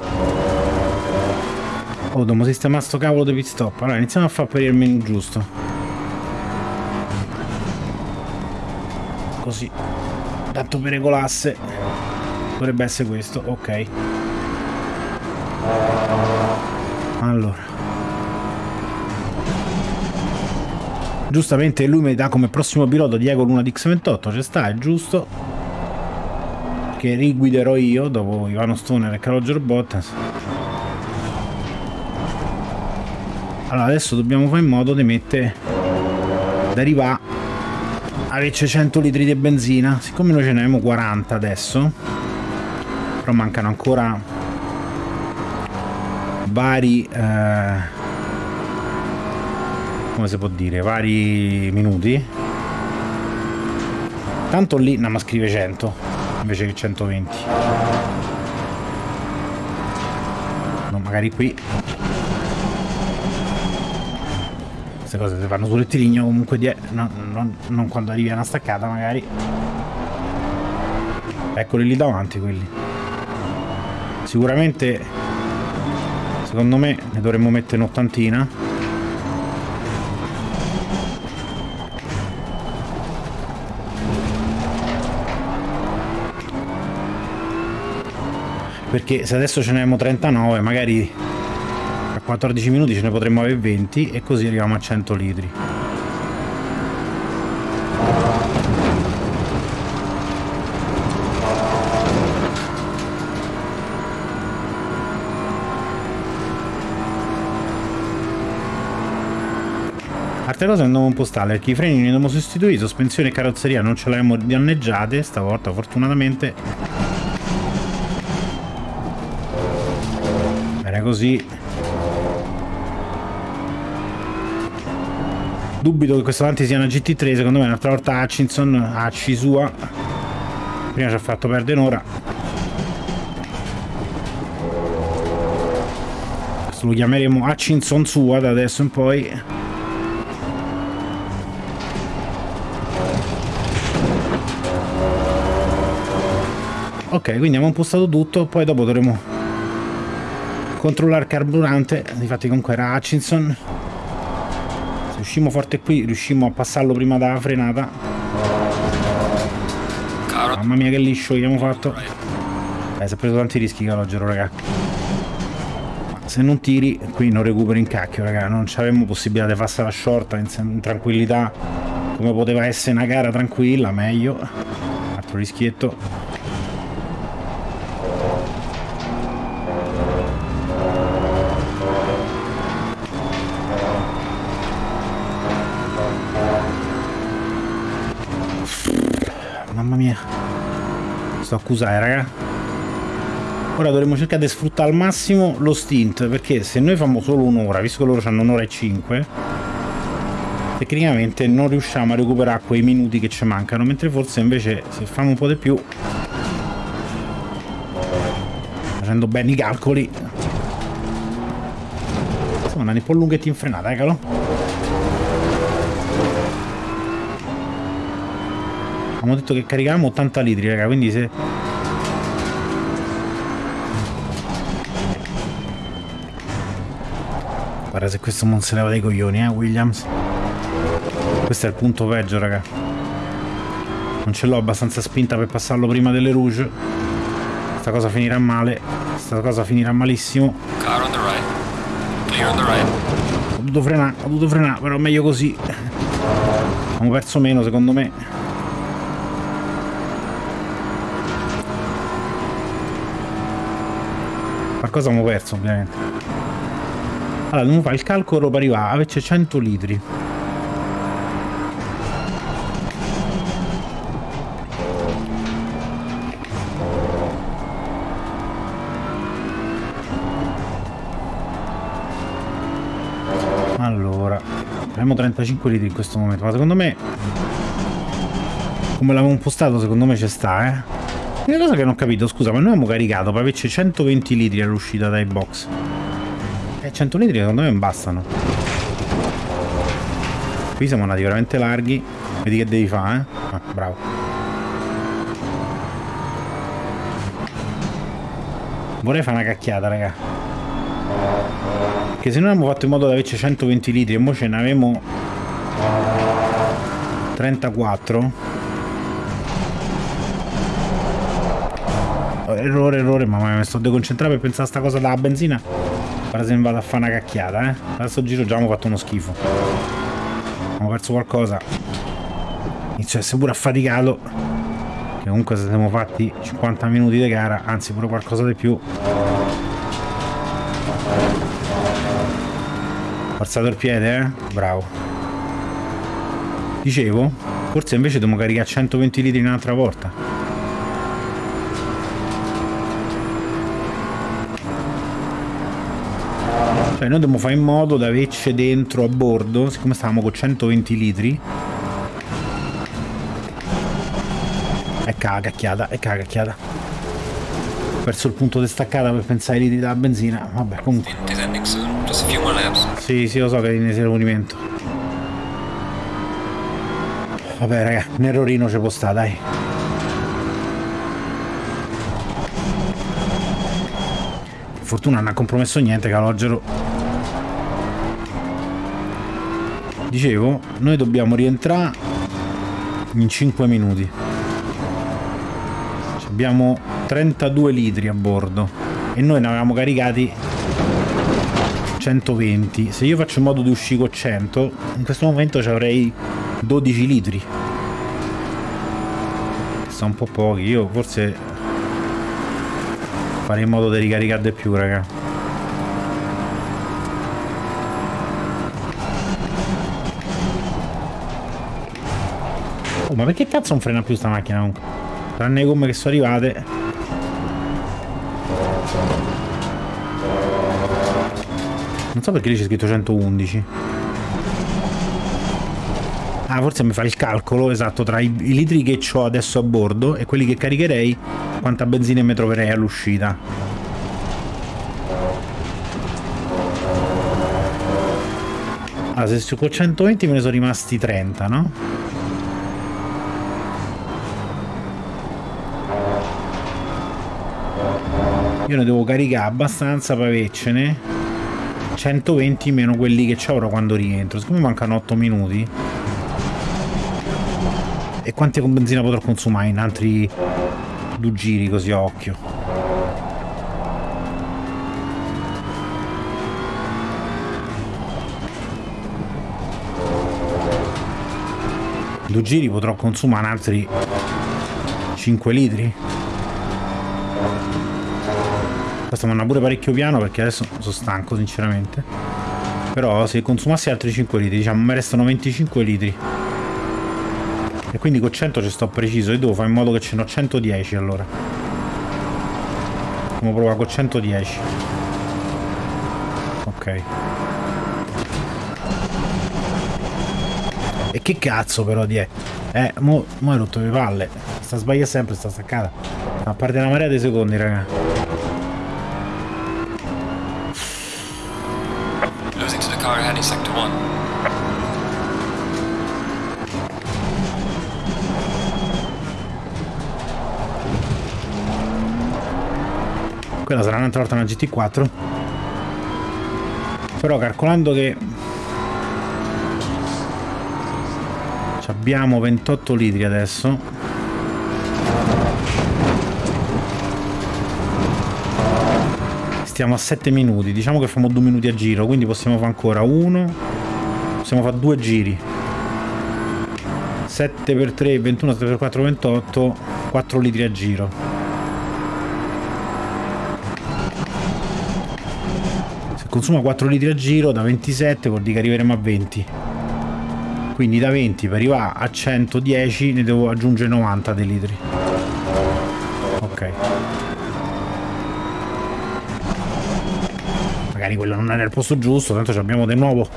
Oh, dobbiamo sistemare sto cavolo di pit stop. Allora, iniziamo a far per il menu giusto. Così. Tanto per regolasse. Dovrebbe essere questo, ok. Allora. Giustamente lui mi dà come prossimo pilota Diego Luna di X28, ci sta, è giusto. Che riguiderò io dopo Ivano Stoner e Roger Bottas. Allora adesso dobbiamo fare in modo di mettere di arrivare a averci 100 litri di benzina. Siccome noi ce ne abbiamo 40 adesso, però mancano ancora vari... Eh, come si può dire, vari minuti. Tanto lì no, ma scrive 100 invece che 120. No, magari qui. Queste cose si fanno sul rettilineo comunque di... No, non, non quando arrivi a una staccata magari. Eccoli lì davanti quelli. Sicuramente secondo me ne dovremmo mettere un'ottantina perché se adesso ce ne abbiamo 39 magari 14 minuti ce ne potremmo avere 20 e così arriviamo a 100 litri. Altre cose andiamo un po' stale perché i freni li abbiamo sostituiti, sospensione e carrozzeria non ce le abbiamo danneggiate stavolta fortunatamente. Così dubito che questo avanti sia una GT3 secondo me un'altra volta Hutchinson a sua. Prima ci ha fatto perdere un'ora. Questo lo chiameremo Hutchinson sua da adesso in poi. Ok quindi abbiamo impostato tutto poi dopo dovremo controllare il carburante. Infatti comunque era Hutchinson se uscimmo forte qui riuscimmo a passarlo prima dalla frenata. Mamma mia che liscio che abbiamo fatto. Eh, si è preso tanti rischi Calogero raga. Ma se non tiri qui non recuperi in cacchio raga. Non avevamo possibilità di farsi la short in, in tranquillità come poteva essere una gara tranquilla meglio. Altro rischietto sto accusare raga. Ora dovremmo cercare di sfruttare al massimo lo stint perché se noi facciamo solo un'ora visto che loro hanno un'ora e cinque tecnicamente non riusciamo a recuperare quei minuti che ci mancano mentre forse invece se facciamo un po' di più facendo bene i calcoli andati un po' lunghetti in frenata eccolo Abbiamo detto che caricavamo 80 litri, raga, quindi se... Guarda se questo non se leva dei coglioni, eh, Williams. Questo è il punto peggio, raga. Non ce l'ho abbastanza spinta per passarlo prima delle rouge. Questa cosa finirà male. Questa cosa finirà malissimo. Car on the right. Clear on the right. Ho dovuto frenare, ho dovuto frenare, però meglio così. Abbiamo perso meno, secondo me. Qualcosa abbiamo perso ovviamente. Allora dobbiamo fare il calcolo per arrivare a averci 100 litri. Allora abbiamo 35 litri in questo momento ma secondo me come l'avevo impostato secondo me ci sta eh una cosa che non ho capito, scusa, ma noi abbiamo caricato per averci 120 litri all'uscita dai box. E 100 litri secondo me non bastano. Qui siamo andati veramente larghi. Vedi che devi fare, eh? Ah, bravo. Vorrei fare una cacchiata, raga. Che se noi abbiamo fatto in modo da averci 120 litri e mo ce ne avevamo 34. Errore, errore, mamma mi sto deconcentrato per pensare a sta cosa della benzina. Ora se ne vado a fare una cacchiata, eh. Adesso giro già abbiamo fatto uno schifo. Abbiamo perso qualcosa. Inizio a essere pure affaticato. Che comunque siamo fatti 50 minuti di gara, anzi pure qualcosa di più. Forzato il piede, eh? Bravo. Dicevo, forse invece dobbiamo caricare 120 litri un'altra volta. Cioè noi dobbiamo fare in modo da averci dentro a bordo, siccome stavamo con 120 litri. Ecco la cacchiata, ecco la cacchiata. Ho perso il punto di staccata per pensare ai litri della benzina. Vabbè, comunque. Sì, sì, lo so che è in esaurimento. Vabbè, raga, un errorino ci può stare, dai. Fortuna non ha compromesso niente, Calogero. Dicevo, noi dobbiamo rientrare in 5 minuti. Abbiamo 32 litri a bordo e noi ne avevamo caricati 120 se io faccio in modo di uscire con 100 in questo momento ci avrei 12 litri. Sono un po' pochi io forse farei in modo di ricaricare di più raga oh ma perché cazzo non frena più sta macchina comunque tranne le gomme che sono arrivate Non so perché lì c'è scritto 111. Ah, forse mi fa il calcolo esatto tra i, i litri che ho adesso a bordo e quelli che caricherei, quanta benzina mi troverei all'uscita. Allora, se con 120 me ne sono rimasti 30, no? Io ne devo caricare abbastanza per avercene 120 meno quelli che avrò quando rientro. Siccome mancano 8 minuti. E quanti con benzina potrò consumare in altri due giri così a occhio? Due giri potrò consumare altri 5 litri? Mi andrà pure parecchio piano perché adesso sono stanco sinceramente. Però se consumassi altri 5 litri, diciamo, mi restano 25 litri. E quindi con 100 ci sto preciso. E devo fare in modo che ce n'ho 110 allora. Come prova con 110. Ok. E che cazzo però di è? Eh, mo, mo hai rotto le palle. Sta sbagliando sempre, sta staccata. A parte una marea di secondi, raga. Un'altra volta una GT4. Però calcolando che abbiamo 28 litri adesso stiamo a 7 minuti. Diciamo che facciamo 2 minuti a giro quindi possiamo fare ancora uno. Possiamo fare due giri. 7 per 3 21 7 per 4 28 4 litri a giro consuma 4 litri a giro da 27 vuol dire che arriveremo a 20 quindi da 20 per arrivare a 110 ne devo aggiungere 90 dei litri ok magari quello non era il posto giusto, tanto abbiamo di nuovo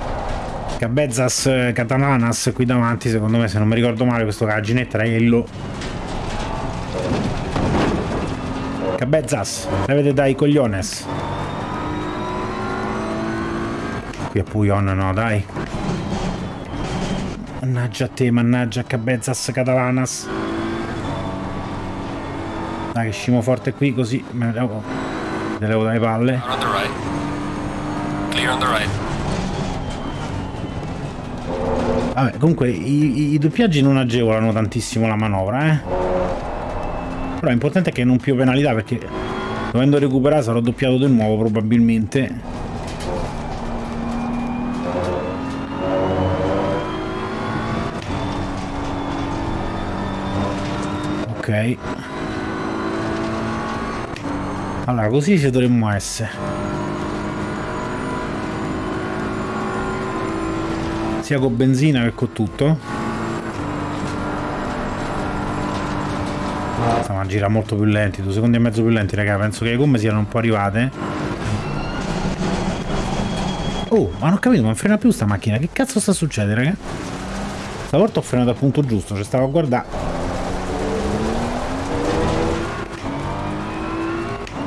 Cabezas Catalanas qui davanti, secondo me se non mi ricordo male questo era Ginetta Raiello. Cabezas, levete dai cogliones. Qui a Puyon no, dai. Mannaggia a te, mannaggia Cabezas Catalanas. Dai che scimo forte qui così me ne devo Te levo dalle palle. On the right. Clear on the right. Vabbè, comunque i, i, i doppiaggi non agevolano tantissimo la manovra, eh. Però l'importante è che non più penalità perché dovendo recuperare sarò doppiato di nuovo probabilmente. Ok. Allora, così ci dovremmo essere. Sia con benzina che con tutto. Stiamo a girare molto più lenti, due secondi e mezzo più lenti, raga. Penso che le gomme siano un po' arrivate. Oh, ma non ho capito, non frena più sta macchina. Che cazzo sta succedendo, raga? Stavolta ho frenato al punto giusto, ci stavo a guardare.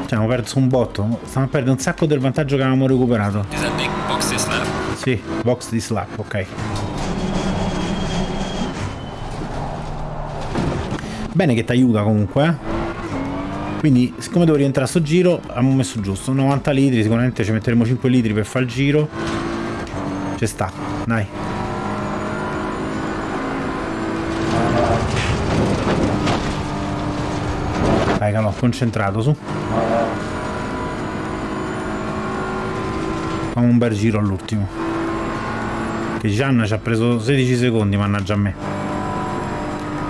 Cioè, abbiamo perso un botto. Stiamo a perdere un sacco del vantaggio che avevamo recuperato. Sì, box di slap, ok. Bene che ti aiuta comunque. eh. Quindi, siccome devo rientrare a sto giro, abbiamo messo giusto. 90 litri, sicuramente ci metteremo 5 litri per fare il giro. Ci sta, dai. Dai, calò, concentrato su. Facciamo un bel giro all'ultimo. Che Gianna ci ha preso 16 secondi, mannaggia a me.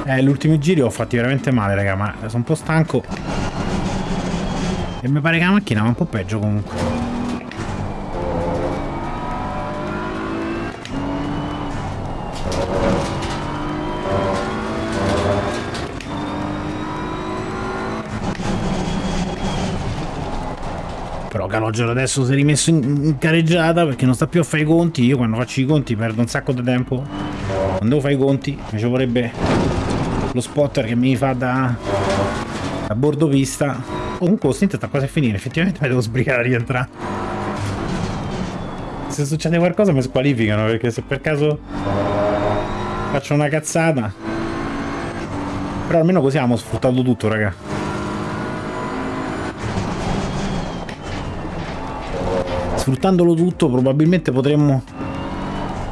Eh, ultimi giri ho fatti veramente male, raga, ma sono un po' stanco. E mi pare che la macchina va un po' peggio comunque. Però Calogero adesso si è rimesso in, careggiata perché non sta più a fare i conti. Io quando faccio i conti perdo un sacco di tempo. Non devo fare i conti, mi ci vorrebbe lo spotter che mi fa da, da bordo pista. Comunque lo stint sta quasi a finire, effettivamente mi devo sbrigare a rientrare. Se succede qualcosa mi squalificano perché se per caso faccio una cazzata. Però almeno così abbiamo sfruttato tutto, raga. Sfruttandolo tutto probabilmente potremmo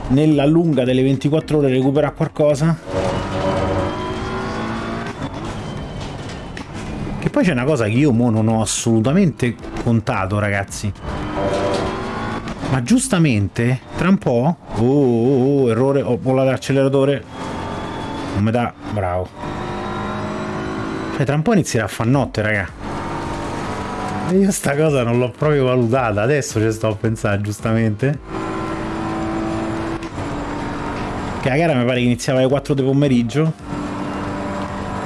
nella lunga delle 24 ore recuperare qualcosa. Che poi c'è una cosa che io mo non ho assolutamente contato, ragazzi. Ma giustamente, tra un po'... Oh, oh, oh, errore, ho volato l'acceleratore. Non mi dà... Bravo. Cioè, tra un po' inizierà a far notte, raga. Io sta cosa non l'ho proprio valutata, adesso ci sto a pensare, giustamente. Che la gara mi pare che iniziava alle 4 del pomeriggio.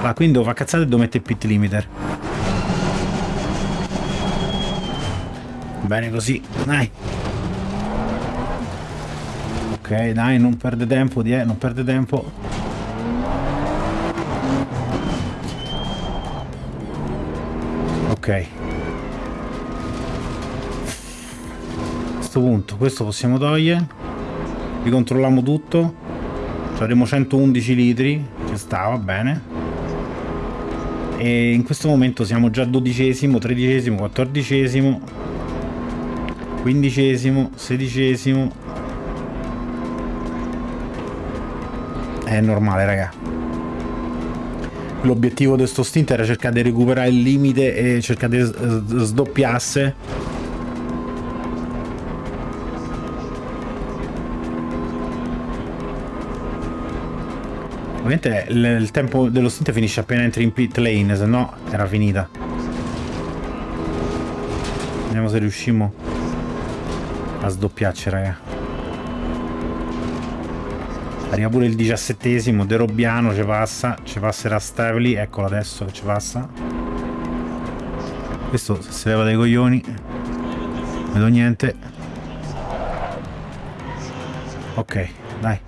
Ma quindi devo fare cazzate e devo mettere il pit limiter. Bene così, dai. Ok, dai, non perde tempo, di, eh, non perde tempo. Ok. Questo punto, questo possiamo togliere. Ricontrolliamo tutto. Ci avremo 111 litri. Ci sta, va bene. E in questo momento siamo già dodicesimo, tredicesimo, quattordicesimo, quindicesimo, sedicesimo. È normale, raga. L'obiettivo di sto stint era cercare di recuperare il limite e cercare di sdoppiasse. Ovviamente il, tempo dello stint finisce appena entri in pit lane, se no era finita. Vediamo se riusciamo a sdoppiarci, raga. Arriva pure il diciassettesimo, De Robbiano ci passa, ci passerà Stavely, eccolo adesso che ci passa. Questo si leva dai coglioni, non vedo niente. Ok, dai.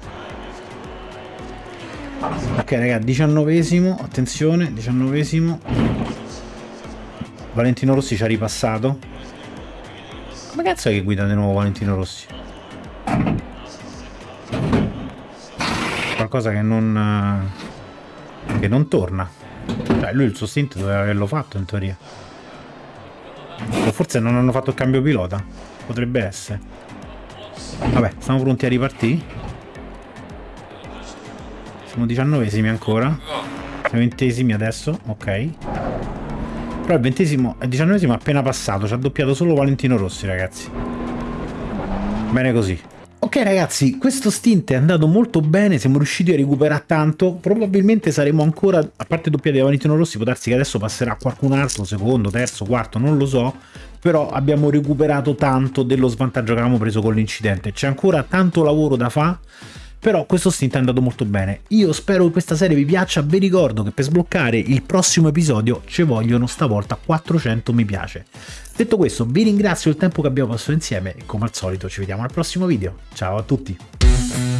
Ok raga, diciannovesimo, attenzione, diciannovesimo. Valentino Rossi ci ha ripassato. Come cazzo è che guida di nuovo Valentino Rossi? Qualcosa che non... eh, che non torna. Cioè lui il suo stint doveva averlo fatto in teoria. O forse non hanno fatto il cambio pilota. Potrebbe essere. Vabbè, siamo pronti a ripartire. Siamo diciannovesimi ancora. Siamo ventesimi adesso, ok. Però il ventesimo, il diciannovesimo è appena passato, ci ha doppiato solo Valentino Rossi, ragazzi. Bene così. Ok ragazzi, questo stint è andato molto bene, siamo riusciti a recuperare tanto, probabilmente saremo ancora, a parte doppiati da Valentino Rossi, può darsi che adesso passerà qualcun altro, secondo, terzo, quarto, non lo so, però abbiamo recuperato tanto dello svantaggio che avevamo preso con l'incidente, c'è ancora tanto lavoro da fare, però questo stint è andato molto bene. Io spero che questa serie vi piaccia, vi ricordo che per sbloccare il prossimo episodio ci vogliono stavolta 400 mi piace. Detto questo, vi ringrazio il tempo che abbiamo passato insieme e come al solito ci vediamo al prossimo video. Ciao a tutti!